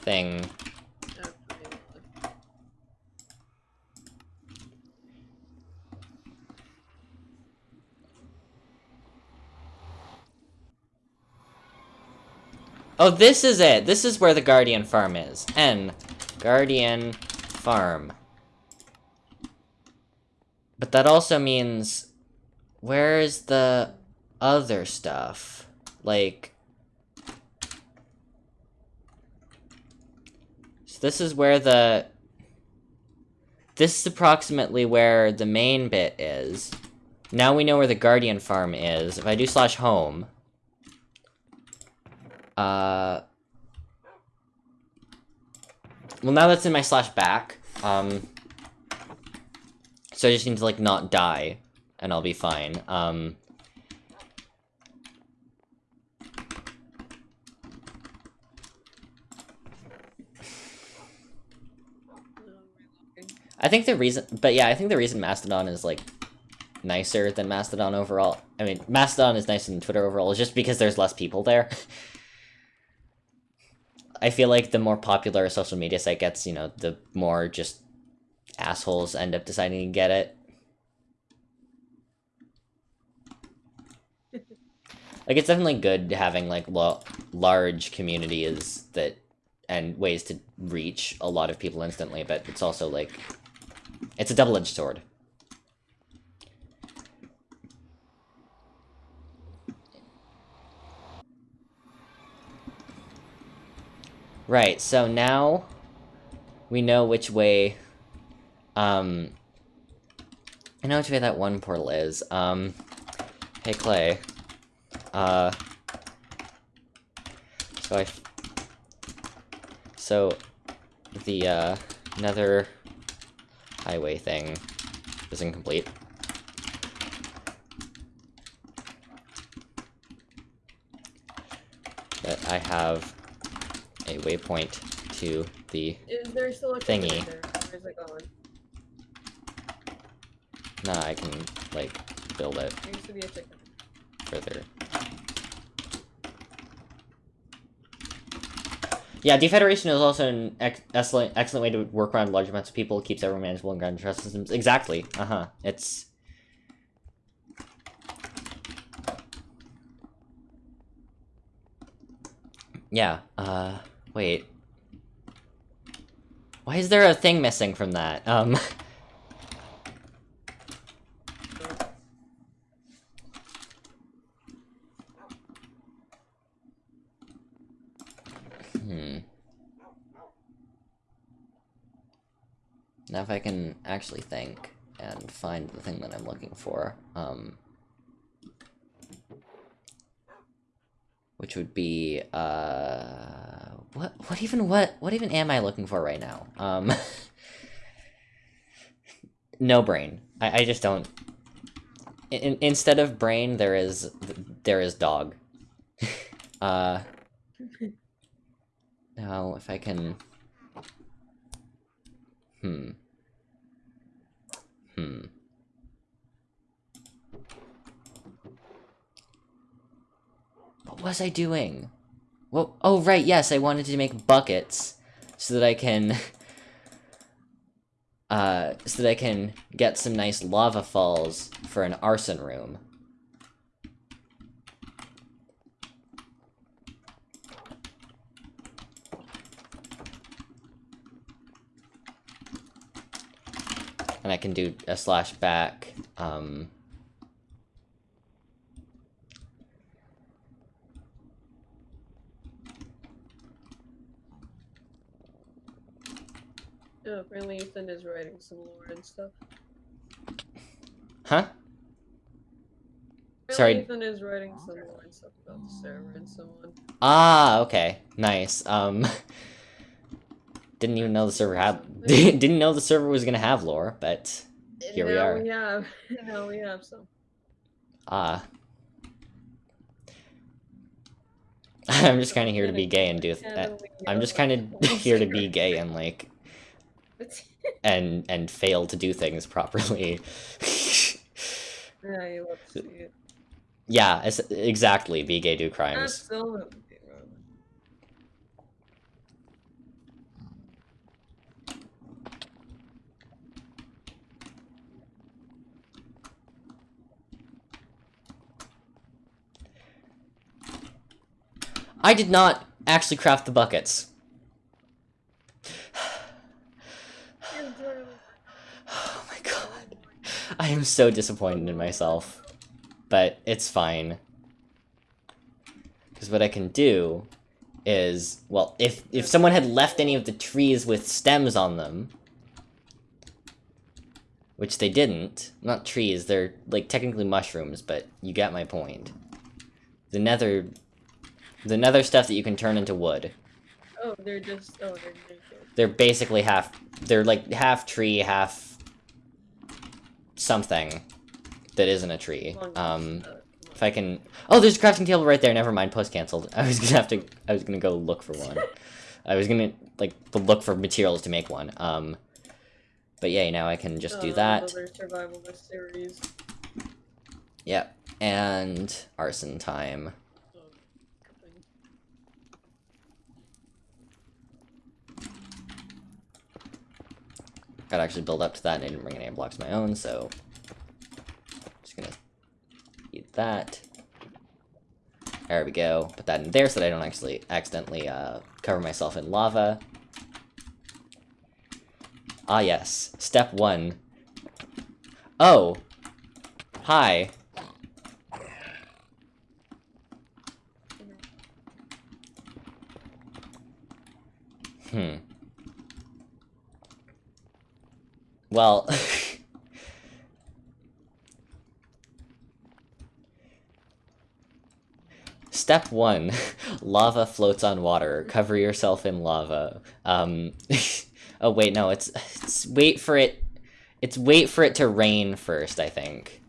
Thing. Oh, this is it! This is where the Guardian Farm is. N. Guardian Farm. But that also means... Where's the other stuff? Like... So this is where the... This is approximately where the main bit is. now we know where the Guardian farm is. If I do slash home... Uh... Well, now that's in my slash back, um... So I just need to, like, not die, and I'll be fine. Um... I think the reason, but yeah, I think the reason Mastodon is like nicer than Mastodon overall. I mean, Mastodon is nicer than Twitter overall, is just because there's less people there. I feel like the more popular a social media site gets, you know, the more just assholes end up deciding to get it. like, it's definitely good having like lo large communities that and ways to reach a lot of people instantly, but it's also like it's a double-edged sword. Right, so now we know which way, um, I know which way that one portal is. Um, hey Clay, uh, so I, so the, uh, nether highway thing is incomplete. I have a waypoint to the Is there still a Thingy. Where's it going? Nah, I can, like, build it There used to be a chicken. further. Yeah, defederation is also an ex excellent, excellent way to work around large amounts of people, keeps everyone manageable and ground trust systems. Exactly. Uh-huh. It's... Yeah, uh, wait. Why is there a thing missing from that? Um... Hmm. Now if I can actually think and find the thing that I'm looking for, um... Which would be, uh... What, what even, what, what even am I looking for right now? Um... no brain. I, I just don't... In, instead of brain, there is, there is dog. uh... Now, if I can... Hmm. Hmm. What was I doing? Well, oh right, yes, I wanted to make buckets so that I can... Uh, so that I can get some nice lava falls for an arson room. and I can do a slash back. Um, Apparently Ethan is writing some lore and stuff. huh? Apparently Sorry. Ethan is writing some lore and stuff about the server and so on. Ah, okay, nice. Um, didn't even know the server had. didn't know the server was gonna have lore, but Here we now are. We have, now we have some. ah. I'm just kind of here to be gay and do. Uh, I'm just kind of here to be gay and like and and fail to do things properly. yeah, you love to see it. yeah, exactly. Be gay, do crimes. Absolutely. I did not actually craft the buckets. Oh my god. I am so disappointed in myself. But it's fine. Because what I can do is, well, if, if someone had left any of the trees with stems on them, which they didn't. Not trees, they're like technically mushrooms, but you get my point. The nether the nether stuff that you can turn into wood. Oh, they're just. Oh, they're naked. They're basically half they're like half tree, half something that isn't a tree. Um uh, if I can Oh, there's a crafting table right there. Never mind, post canceled. I was to have to I was going to go look for one. I was going to like look for materials to make one. Um but yeah, now I can just do uh, that. Survivalist series. Yep. And arson time. Gotta actually build up to that, and I didn't bring any blocks of my own, so... I'm Just gonna eat that. There we go. Put that in there so that I don't actually accidentally uh, cover myself in lava. Ah yes, step one. Oh! Hi. Hmm. Well... Step 1. lava floats on water. Cover yourself in lava. Um... oh wait, no, it's, it's... Wait for it... It's wait for it to rain first, I think.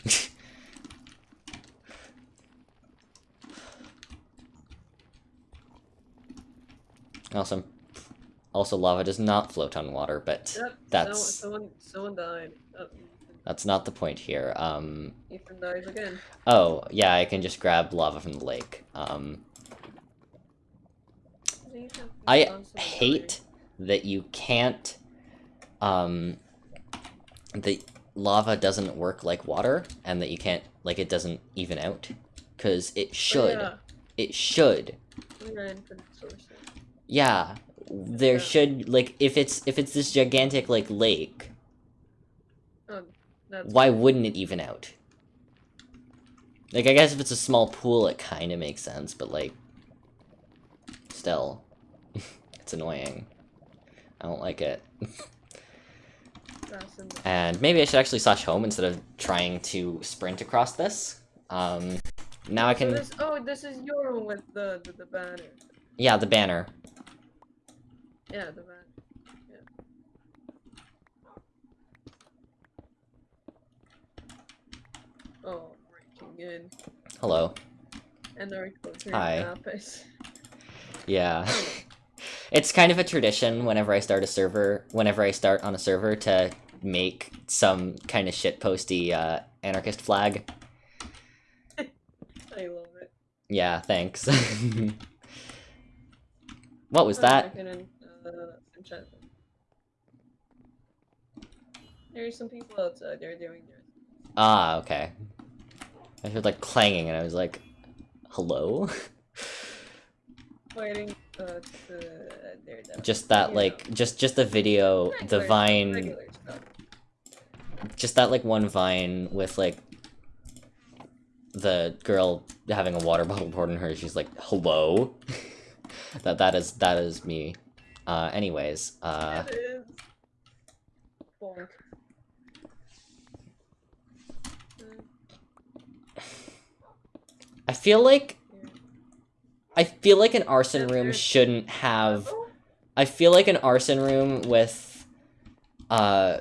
also, also lava does not float on water, but Yep. that's Someone, someone, someone died. Oh, that's not the point here. Um, Ethan dies again. oh, yeah, I can just grab lava from the lake. Um, I hate that you can't, um, the lava doesn't work like water, and that you can't, like, it doesn't even out. Because it dying. should. Oh, It should. yeah. We ran for the sources. Yeah. There should, like, if it's, if it's this gigantic, like, lake, Oh, why wouldn't it even out? Like, I guess if it's a small pool, it kind of makes sense, but, like, still, it's annoying. I don't like it. that's in the- And maybe I should actually slash home instead of trying to sprint across this. Um, now I So can, this, oh, this is your room with the, the, the banner. yeah, the banner. Yeah, the banner. Yeah. Oh, breaking in. Hello. And the recorder Hi. Lapis. Yeah. it's kind of a tradition whenever I start a server, whenever I start on a server to make some kind of shitposty uh, anarchist flag. I love it. Yeah, thanks. what was Oh, that? I couldn't, uh, enchant them. There's some people outside, they're doing their Ah, okay. I heard like clanging and I was like, hello? fighting, uh, to, just that You like, know. just just the video, the vine, just that like one vine with like the girl having a water bottle poured in her. She's like, hello? that that is that is me. Uh, anyways, uh, Bonk. I feel like. I feel like an arson room shouldn't have. Oh, I feel like an arson room with, uh,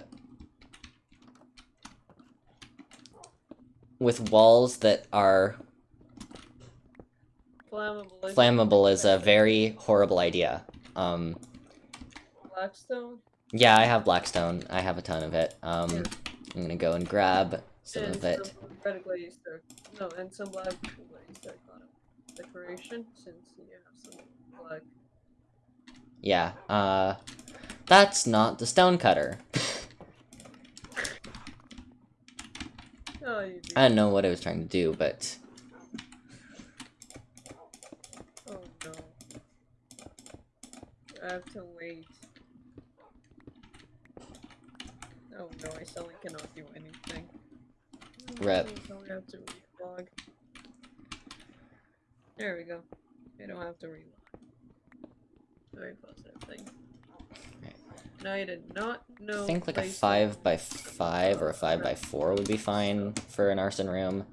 with walls that are Flammable. is- flammable is a very horrible idea. Um, Blackstone. yeah, I have blackstone. I have a ton of it. Um, Yeah. I'm gonna go and grab some and of it. Some red glazed. No, and some black glazed decoration since you have some black. Yeah. Uh, that's not the stone cutter. Oh. I don't know what I was trying to do, but Oh no. I have to wait. Oh no, I suddenly cannot do anything. Rip. So we have to relog. There we go. I don't have to relog. Very positive thing. Right. No, I did not know. I think like a 5 by 5 or a 5 by 4 would be fine for an arson room.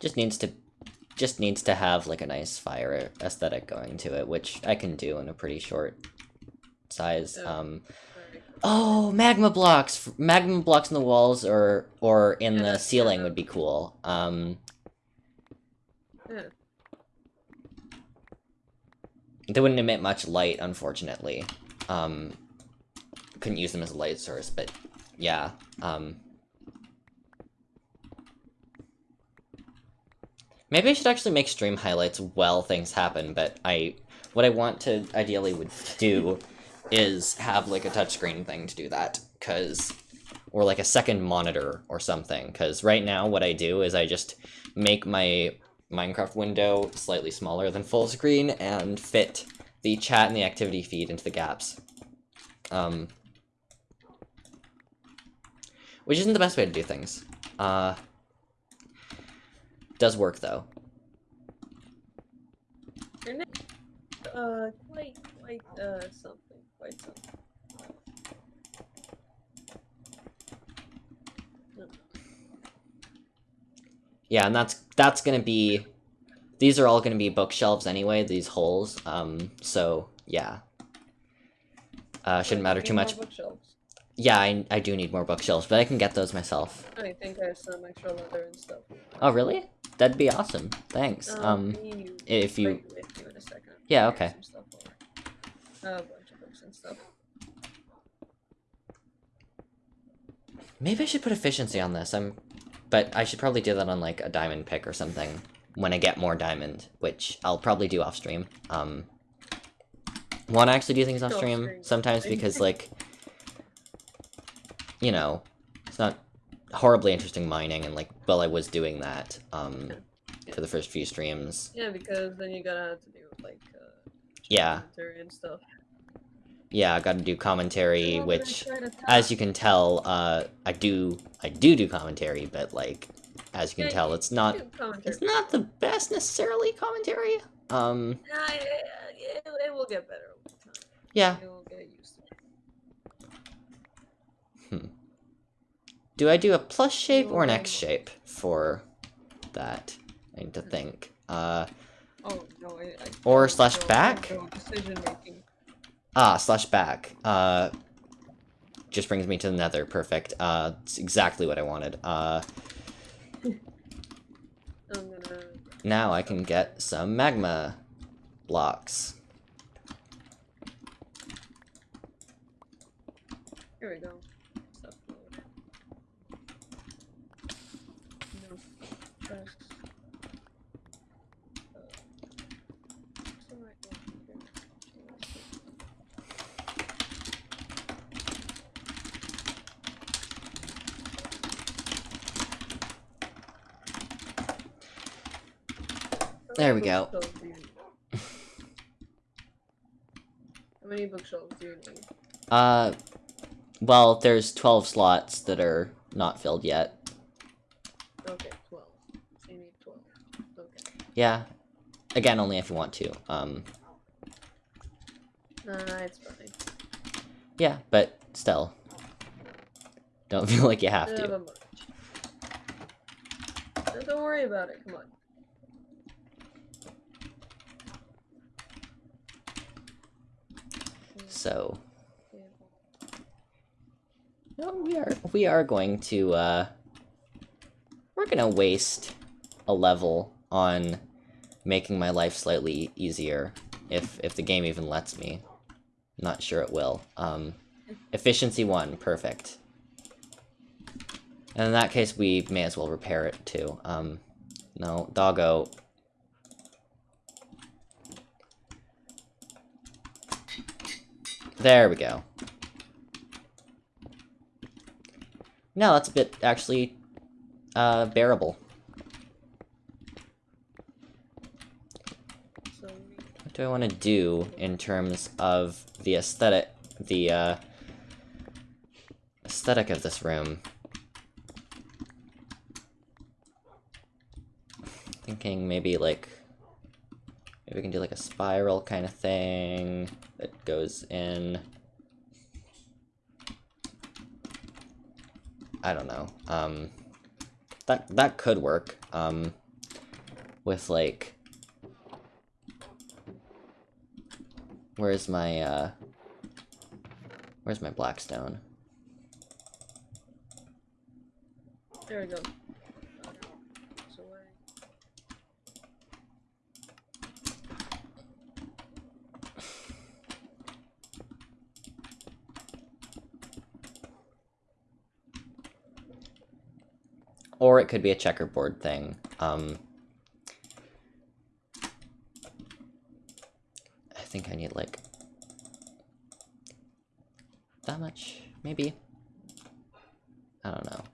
Just needs to just needs to have like a nice fire aesthetic going to it, which I can do in a pretty short size. Um. Oh, magma blocks! Magma blocks in the walls or or in Yeah, the ceiling yeah. would be cool. Um, Yeah. they wouldn't emit much light, unfortunately. Um, couldn't use them as a light source, but yeah. Um, maybe I should actually make stream highlights while things happen, but I what I want to ideally would do is have like a touchscreen thing to do that, cause or like a second monitor or something, cause right now what I do is I just make my Minecraft window slightly smaller than full screen and fit the chat and the activity feed into the gaps. Um, which isn't the best way to do things. Uh, does work though. Uh, quite, quite, uh, something. Something. Yeah, and that's that's gonna be. These are all gonna be bookshelves anyway. These holes. Um. So yeah. Uh, shouldn't matter too much. Yeah, I, I do need more bookshelves, but I can get those myself. I think some extra leather and stuff. Oh, really? That'd be awesome. Thanks. Um, Um, you if you- bring it with you in a second. Yeah, okay. some stuff over. Uh, a bunch of books and stuff. Maybe I should put efficiency on this. I'm, but I should probably do that on like a diamond pick or something when I get more diamond, which I'll probably do off stream. Um, want to actually do things off stream, sometimes because like, you know, it's not horribly interesting mining and like, well, I was doing that um for the first few streams. Yeah, because then you gotta have to do like uh, Yeah, and stuff. Yeah, I got to do commentary, which. as you can tell, uh, I do I do do commentary, but like as you can Yeah, tell, it's not it's not the best necessarily commentary. Um, Nah, it, it, it will get better over time. yeah. You'll get used to it. Do I do a plus shape or an X shape for that? I need to think. Uh, Oh no, I, I Or slash back? no Decision making. Ah, slash back. Uh, just brings me to the nether. Perfect. Uh, it's exactly what I wanted. Uh, now I can get some magma blocks. Here we go. Stuff load. No. Press. Uh, what's the right one here? How There we go. bookshelves do you need? How many bookshelves do you need? Uh, well, there's 12 slots that are not filled yet. Okay, 12. So you need 12. Okay. Yeah. Again, only if you want to. Um, Nah, it's fine. yeah, but still. Don't feel like you have to. No, Don't worry about it, come on. So, no, we are we are going to uh we're to waste a level on making my life slightly easier if if the game even lets me. Not sure it will. Um efficiency 1, perfect. And in that case we may as well repair it too. Um no, doggo. There we go. No, that's a bit actually uh, bearable. What do I want to do in terms of the aesthetic, the uh, aesthetic of this room? Thinking maybe like, Maybe we can do like a spiral kind of thing that goes in. I don't know. Um, that that could work. Um, with like, where's my uh, where's my blackstone? There we go. Or it could be a checkerboard thing. Um, I think I need like that much, maybe. I don't know.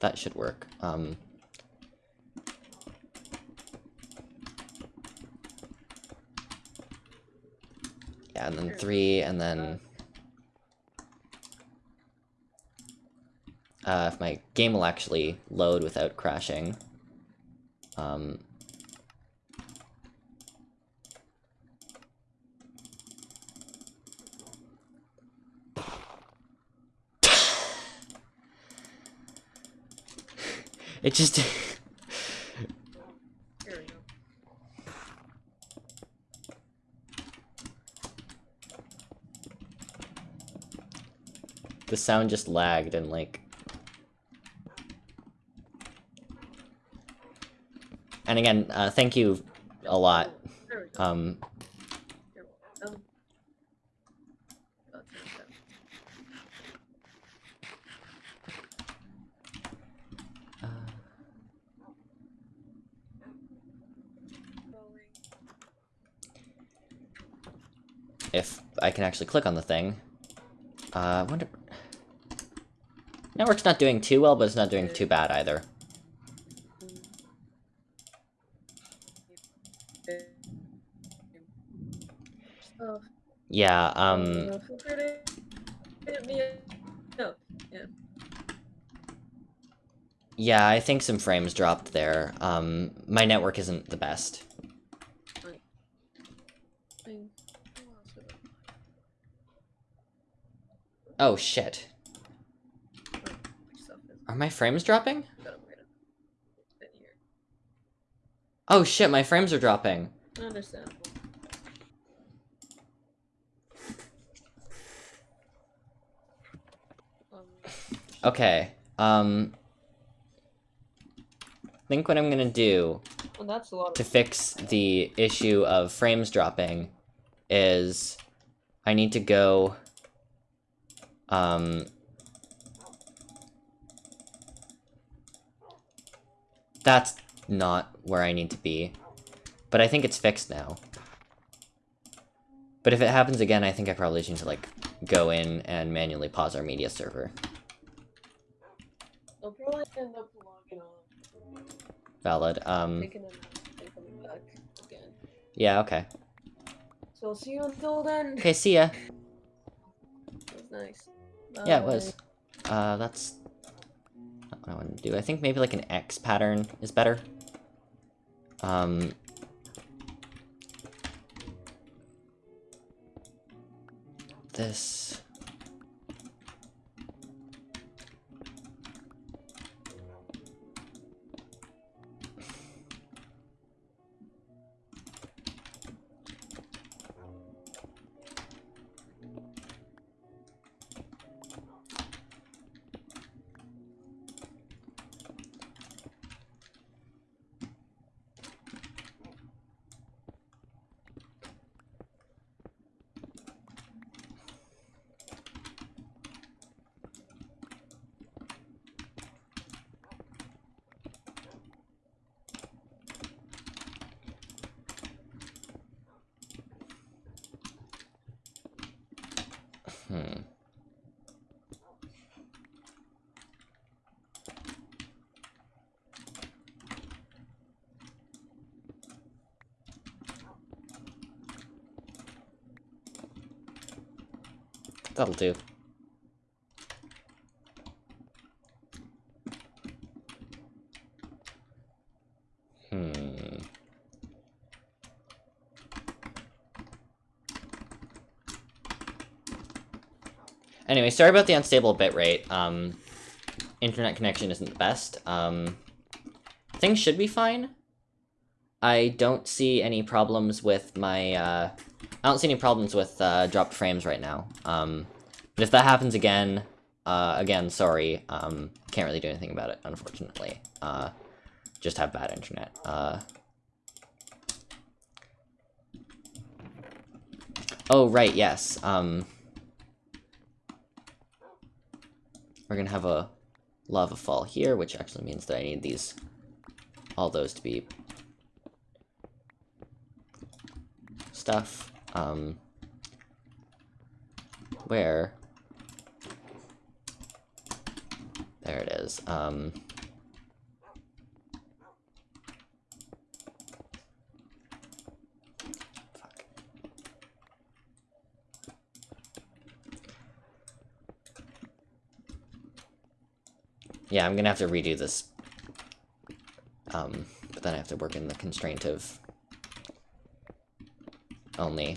That should work. Um, yeah, and then three, and then uh, if my game will actually load without crashing. Um, it just the sound just lagged and like and again uh, thank you a lot There we go. um You're welcome. That's okay. uh, if I can actually click on the thing uh I wonder network's not doing too well but it's not doing too bad either Yeah Uh, um feel free to hit me up. Yeah. yeah I think some frames dropped there um my network isn't the best Thing. Who else would oh shit I- my stuff is are my frames dropping got upgraded. In here. oh shit my frames are dropping Understandable. Um, okay um I think what I'm gonna do well, that's a lot to fix the issue of frames dropping is I need to go um that's not where I need to be but I think it's fixed now. But if it happens again I think I probably just need to like go in and manually pause our media server end up logging on, valid um taking them out, and coming back again. yeah okay So I'll see you until then. okay see ya It was nice. Yeah, it was. Uh, that's not what I want to do. I think maybe like an X pattern is better. Um. This. That'll do. Hmm. anyway, sorry about the unstable bitrate. Um, internet connection isn't the best. Um, things should be fine. I don't see any problems with my, uh, I don't see any problems with, uh, dropped frames right now. Um, but if that happens again, uh, again, sorry, um, can't really do anything about it, unfortunately. Uh, just have bad internet. Uh, oh, right, yes, um, we're gonna have a lava fall here, which actually means that I need these, all those to be stuff, um, where, there it is, um. Yeah, I'm gonna have to redo this, um, but then I have to work in the constraint of only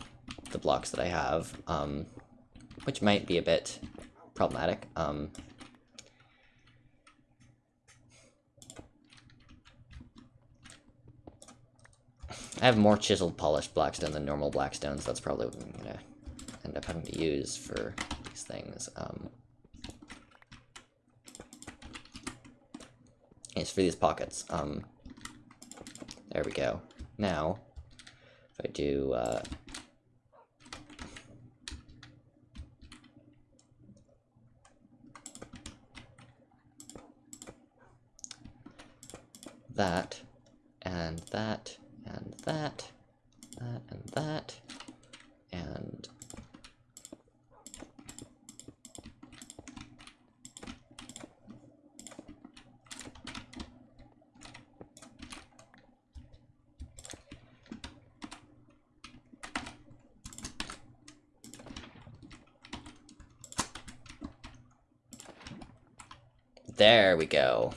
the blocks that I have, um, which might be a bit problematic. Um, I have more chiseled polished blackstone than normal blackstones. That's probably what I'm gonna end up having to use for these things. Um, it's for these pockets. Um, there we go. Now, I do, uh, that, and that, and that, that, and that, and There we go.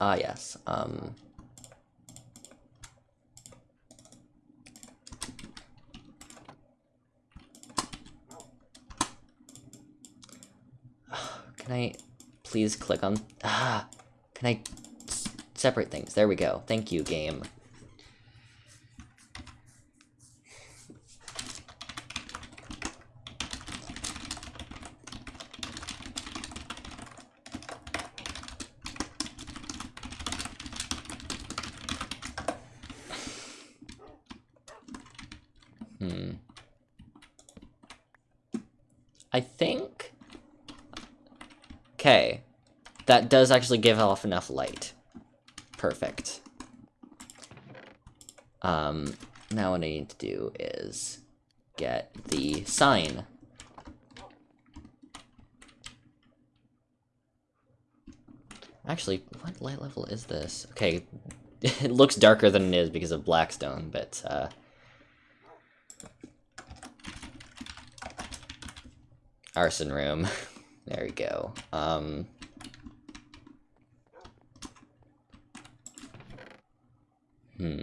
Ah, yes. Um... Can I please click on... Ah! Can I separate things? There we go. Thank you, game. Hmm. I think... Okay. That does actually give off enough light. Perfect. Um, now what I need to do is get the sign. Actually, what light level is this? Okay, it looks darker than it is because of Blackstone, but, uh... Arson room. there we go. Um... Hmm.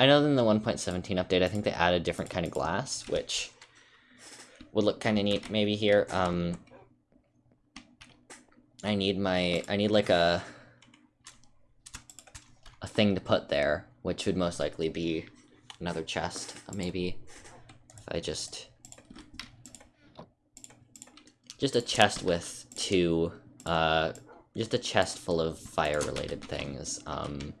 I know in the 1.17 update, I think they added a different kind of glass, which would look kind of neat maybe here. Um, I need my, I need like a, a thing to put there, which would most likely be another chest, maybe. If I just, just a chest with two, uh, just a chest full of fire-related things. Um,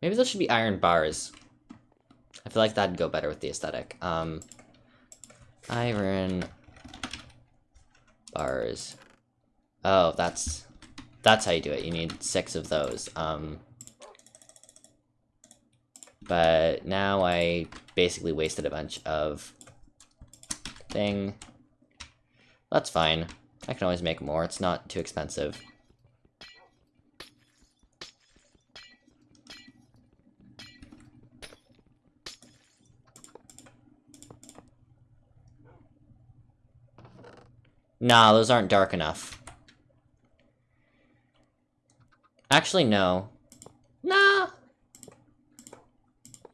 Maybe those should be iron bars. I feel like that'd go better with the aesthetic. Um, iron bars. Oh, that's that's how you do it. You need six of those. Um, but now I basically wasted a bunch of thing. That's fine. I can always make more. It's not too expensive. Nah, those aren't dark enough. Actually, no. Nah.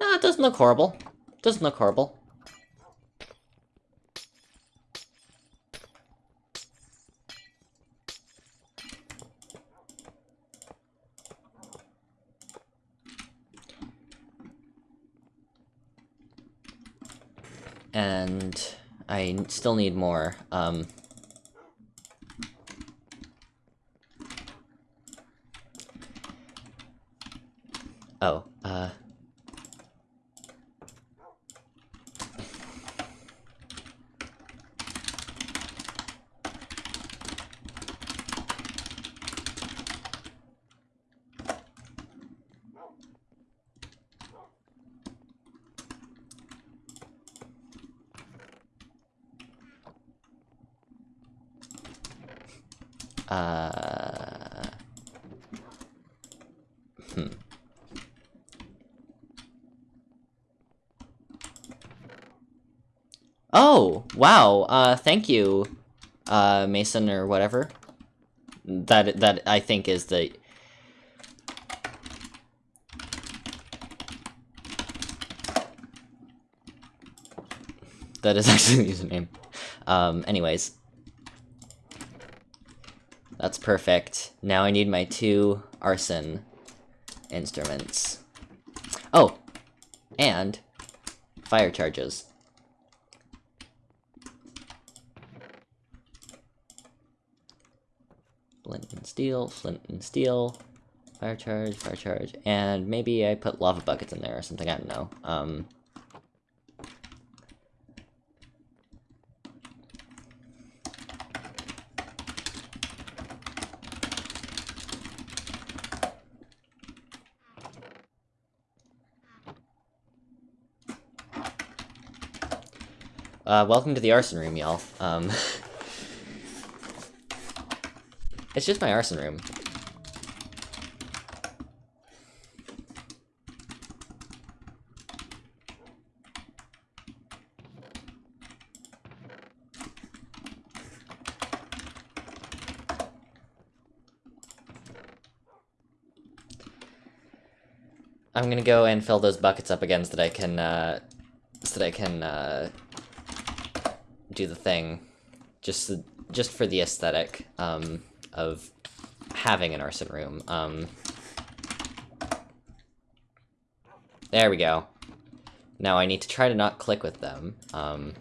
Nah, it doesn't look horrible. Doesn't look horrible. And I still need more. Um, oh, uh... Uh... Hmm. Oh, wow, uh, thank you, uh, Mason or whatever. That, that I think is the... That is actually the username. Um, anyways. That's perfect. Now I need my two arson instruments. Oh! And fire charges. Flint and steel, flint and steel, fire charge, fire charge, and maybe I put lava buckets in there or something, I don't know. Um, Uh, welcome to the arson room, y'all. Um, it's just my arson room. I'm gonna go and fill those buckets up again so that I can, uh, so that I can, uh, do the thing, just just for the aesthetic um, of having an arson room. Um, there we go. Now I need to try to not click with them. Um,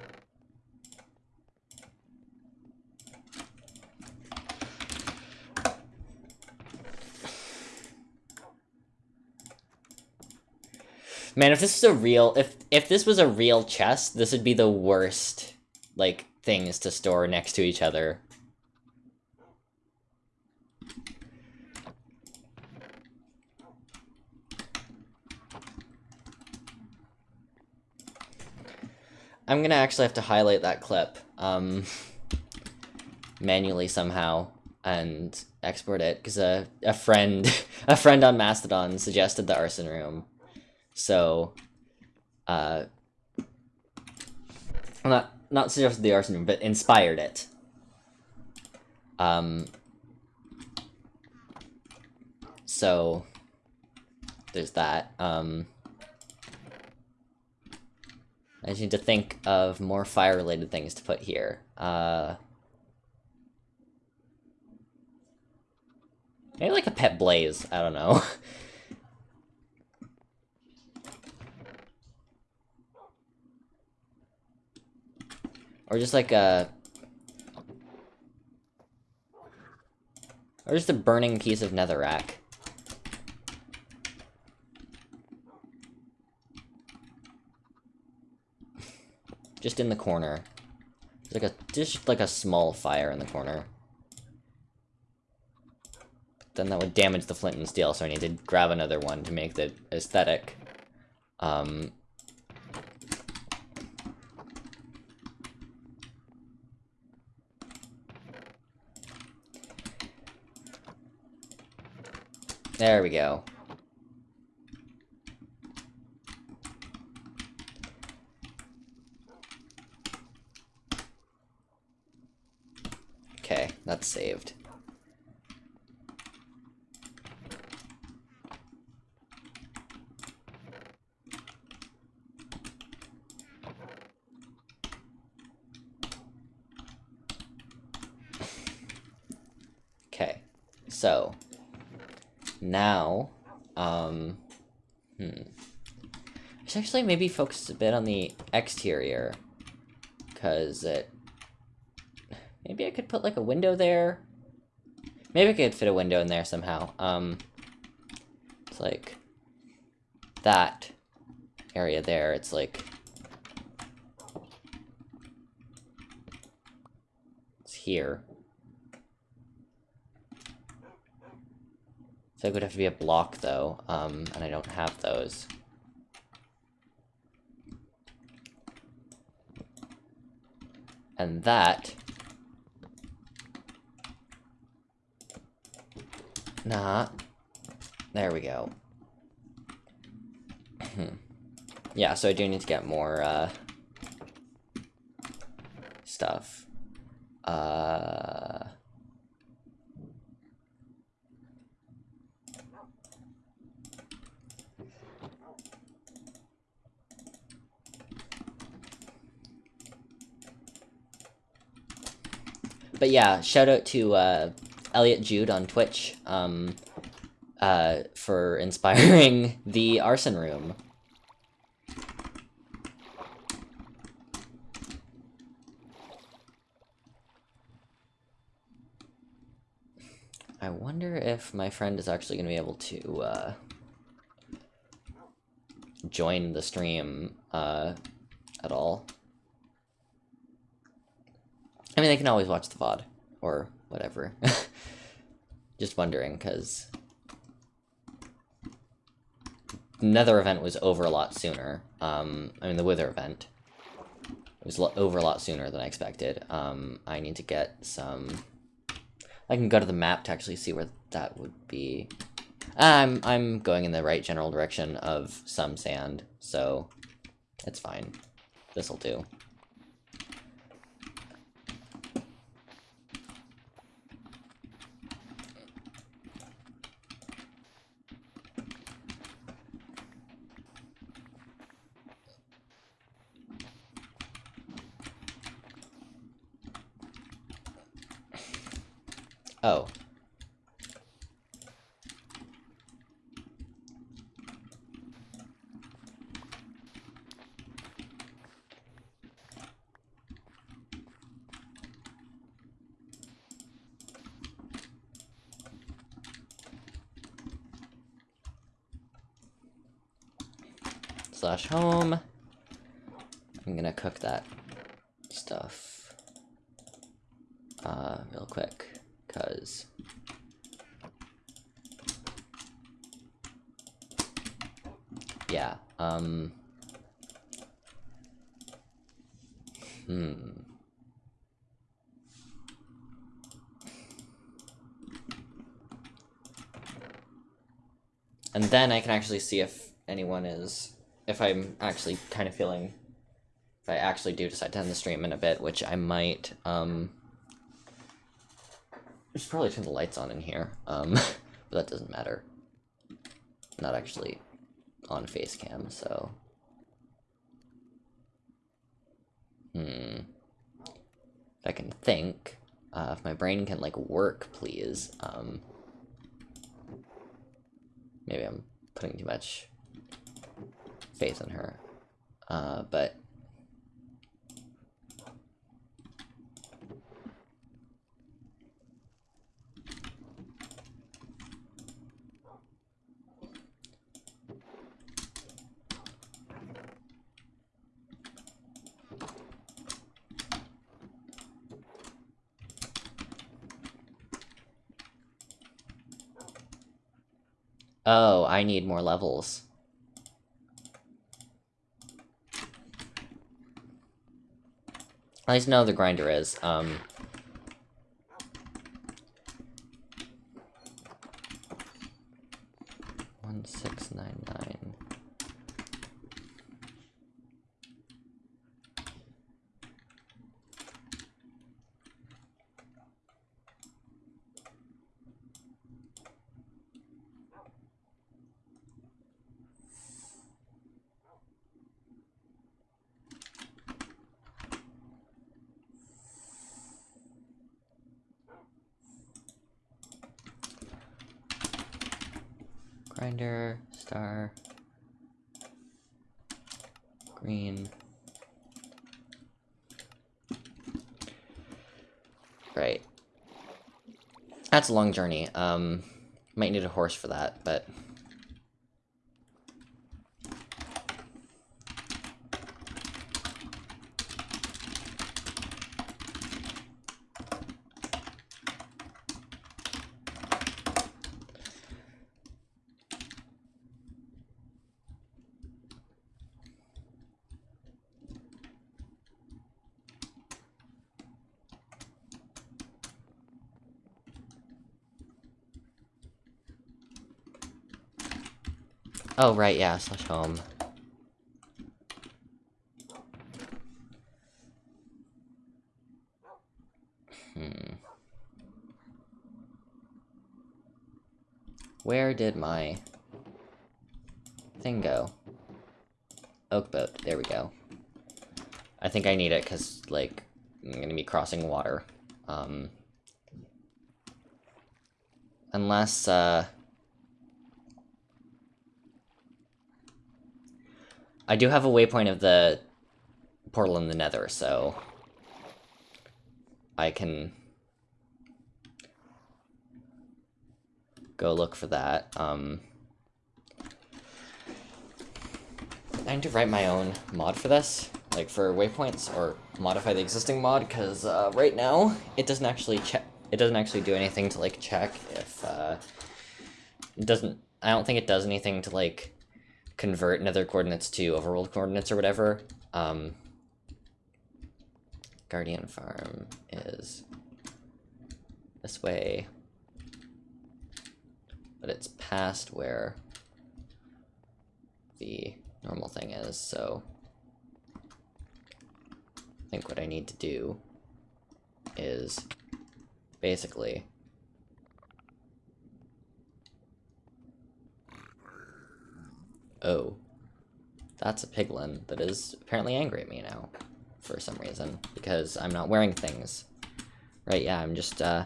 Man, if this was a real if if this was a real chest, this would be the worst like things to store next to each other. I'm gonna actually have to highlight that clip um, manually somehow and export it because a a friend a friend on Mastodon suggested the arson room, so uh, not not suggested the arson room, but inspired it. Um, so, there's that. Um, I just need to think of more fire-related things to put here. Uh, maybe like a pet blaze, I don't know. Or just like a... Or just a burning piece of netherrack. Just in the corner. Like a just like a small fire in the corner. But then that would damage the flint and steel, so I need to grab another one to make the aesthetic. Um, there we go. Okay, that's saved. Okay, so now, um, hmm. I should actually maybe focus a bit on the exterior, because it Maybe I could put like a window there. Maybe I could fit a window in there somehow. Um, it's like that area there. It's like it's here. So it would have to be a block though, um, and I don't have those. And that Nah. There we go. yeah, so I do need to get more, uh... Stuff. Uh... But yeah, shout out to, uh, Elliot Jude on Twitch um, uh, for inspiring the arson room. I wonder if my friend is actually going to be able to uh, join the stream uh, at all. I mean, they can always watch the VOD, or whatever. Just wondering, because... Nether event was over a lot sooner. Um, I mean, the Wither event. Was over a lot sooner than I expected. Um, I need to get some... I can go to the map to actually see where that would be. I'm, I'm going in the right general direction of some sand, so it's fine. This'll do. Oh. Slash home. I'm gonna cook that stuff uh, real quick because yeah um hmm and then I can actually see if anyone is if I'm actually kind of feeling if I actually do decide to end the stream in a bit, which I might, um, I should probably turn the lights on in here, um, but that doesn't matter. not actually on face cam, so. Hmm. If I can think, uh, if my brain can, like, work, please, um. Maybe I'm putting too much faith in her. Uh, but I need more levels. At least know the grinder is. Um, one six nine nine. Grinder, star, green. Right. That's a long journey. Um, might need a horse for that, but... Oh, right, yeah, slash home. Hmm. Where did my thing go? Oak boat, there we go. I think I need it because, like, I'm gonna be crossing water. Um, unless, uh... I do have a waypoint of the portal in the nether, so... I can... Go look for that. Um... I need to write my own mod for this, like for waypoints, or modify the existing mod, because uh, right now, it doesn't actually check, it doesn't actually do anything to like check if, uh, it doesn't, I don't think it does anything to like convert nether coordinates to overworld coordinates or whatever. Um, Guardian Farm is this way, but it's past where the normal thing is, so I think what I need to do is basically Oh. That's a piglin that is apparently angry at me now. For some reason. Because I'm not wearing things. Right, yeah, I'm just, uh...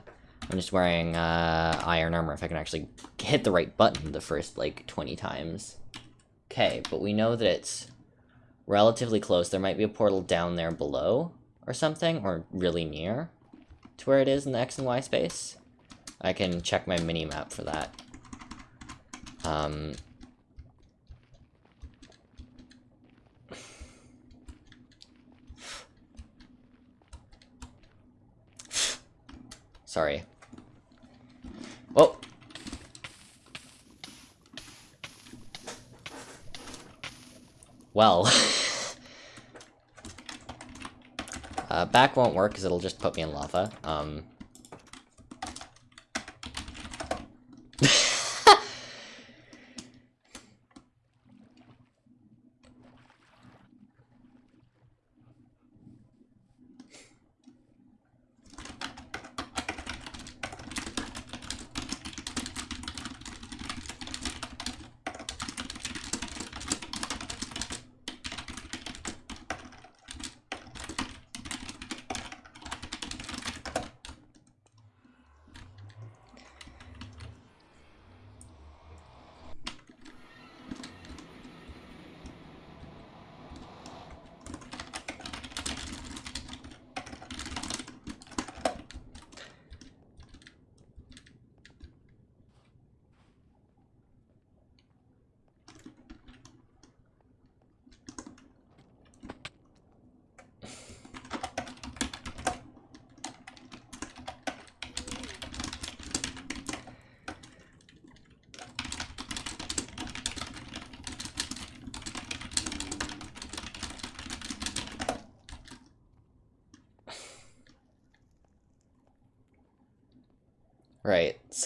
I'm just wearing, uh, iron armor if I can actually hit the right button the first, like, 20 times. Okay, but we know that it's relatively close. There might be a portal down there below or something, or really near to where it is in the X and Y space. I can check my mini-map for that. Um, Sorry. Oh! Well. uh, back won't work because it'll just put me in lava. Um...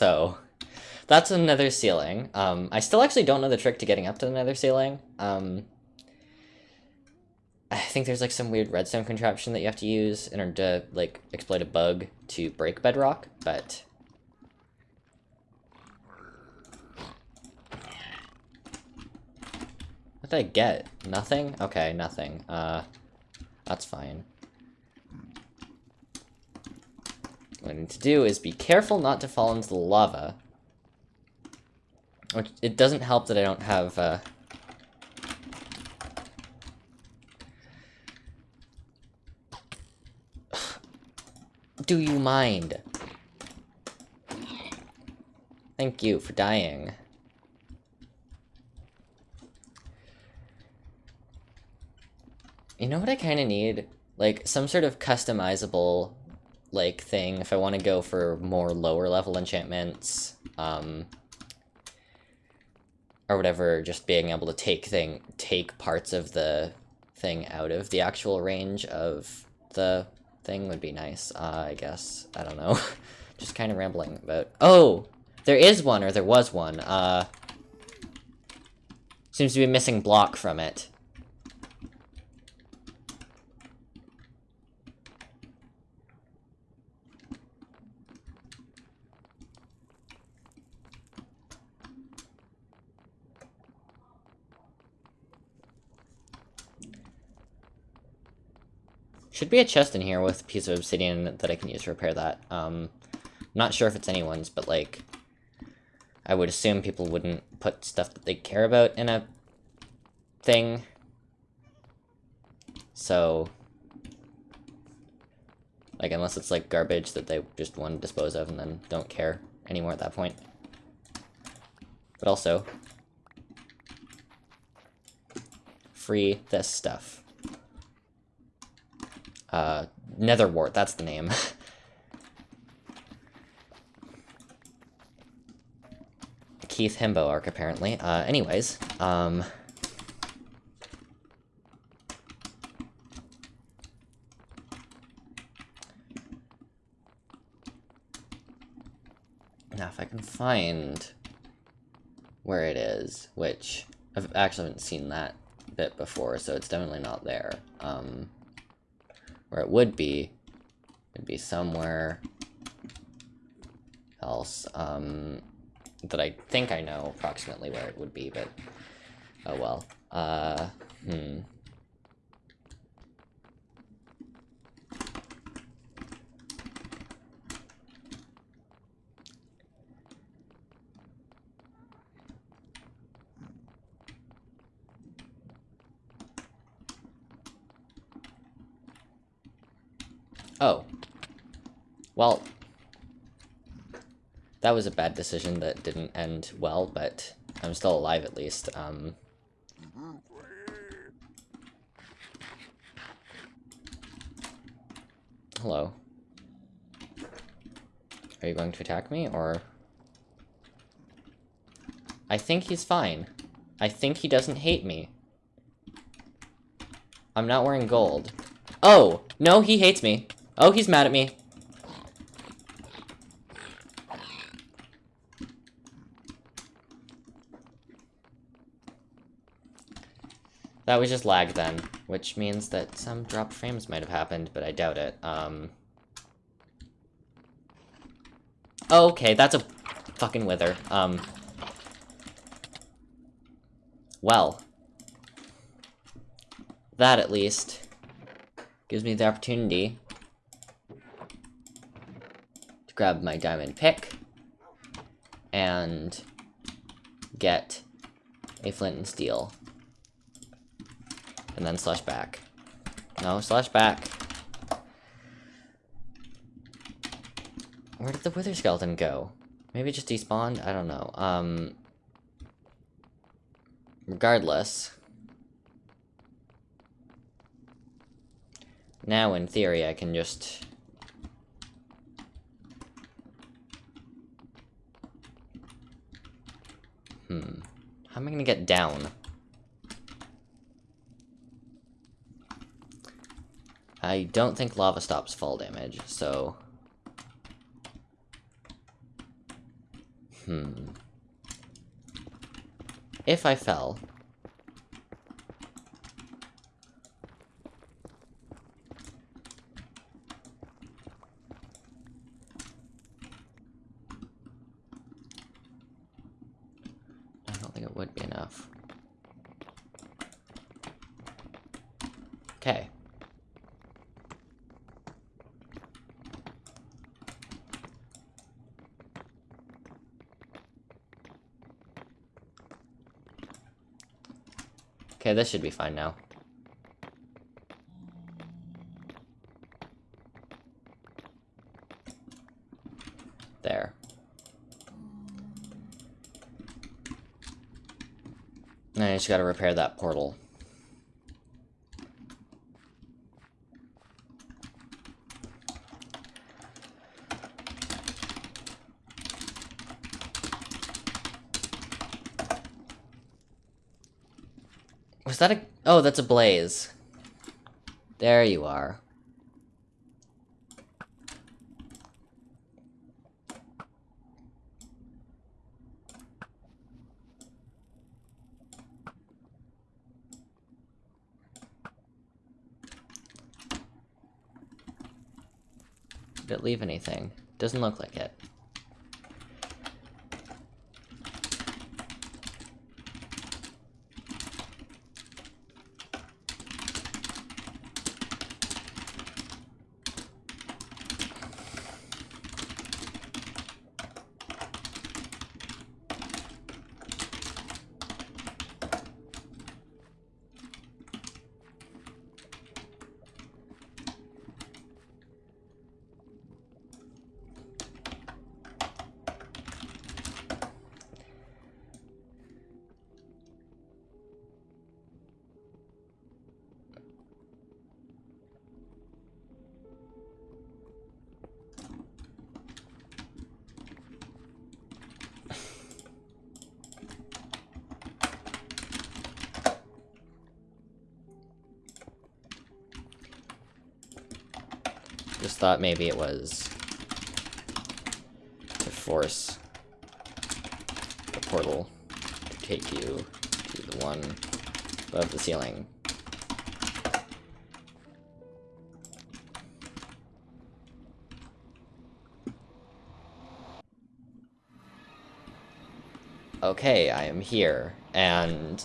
so... That's another ceiling. Um, I still actually don't know the trick to getting up to the nether ceiling. Um, I think there's like some weird redstone contraption that you have to use in order to like exploit a bug to break bedrock, but what did I get? Nothing? Okay, nothing. Uh, that's fine. To do is be careful not to fall into the lava. Which, it doesn't help that I don't have, uh... Do you mind? Thank you for dying. You know what I kind of need? Like, some sort of customizable, like, thing if I want to go for more lower level enchantments. Um, or whatever, just being able to take thing take parts of the thing out of the actual range of the thing would be nice, uh, I guess. I don't know. just kind of rambling about... Oh! There is one, or there was one. Uh, seems to be missing block from it. Should be a chest in here with a piece of obsidian that I can use to repair that. Um, not sure if it's anyone's, but like, I would assume people wouldn't put stuff that they care about in a thing. So, like, unless it's like garbage that they just want to dispose of and then don't care anymore at that point. But also, free this stuff. Uh, Netherwart, that's the name. Keith Himbo arc, apparently. Uh, anyways, um... Now, if I can find where it is, which I've actually haven't seen that bit before, so it's definitely not there. Um, where it would be, would be somewhere else, um, that I think I know approximately where it would be, but, oh well. Uh, hmm. Oh. Well. That was a bad decision that didn't end well, but I'm still alive at least. Um, hello. Are you going to attack me, or... I think he's fine. I think he doesn't hate me. I'm not wearing gold. Oh! No, he hates me. Oh, he's mad at me. That was just lag then, which means that some drop frames might have happened, but I doubt it. Um... Okay, that's a fucking wither. Um... Well. That, at least, gives me the opportunity to grab my diamond pick and get a flint and steel. And then slash back. No, slash back. Where did the wither skeleton go? Maybe just despawned? I don't know. Um, regardless. Now, in theory, I can just... Hmm. How am I gonna get down? I don't think lava stops fall damage, so... Hmm. If I fell, Okay, this should be fine now. There. Now I just gotta repair that portal. Was that a- oh, that's a blaze. There you are. Did it leave anything? Doesn't look like it. Thought maybe it was to force the portal to take you to the one above the ceiling. Okay, I am here, and...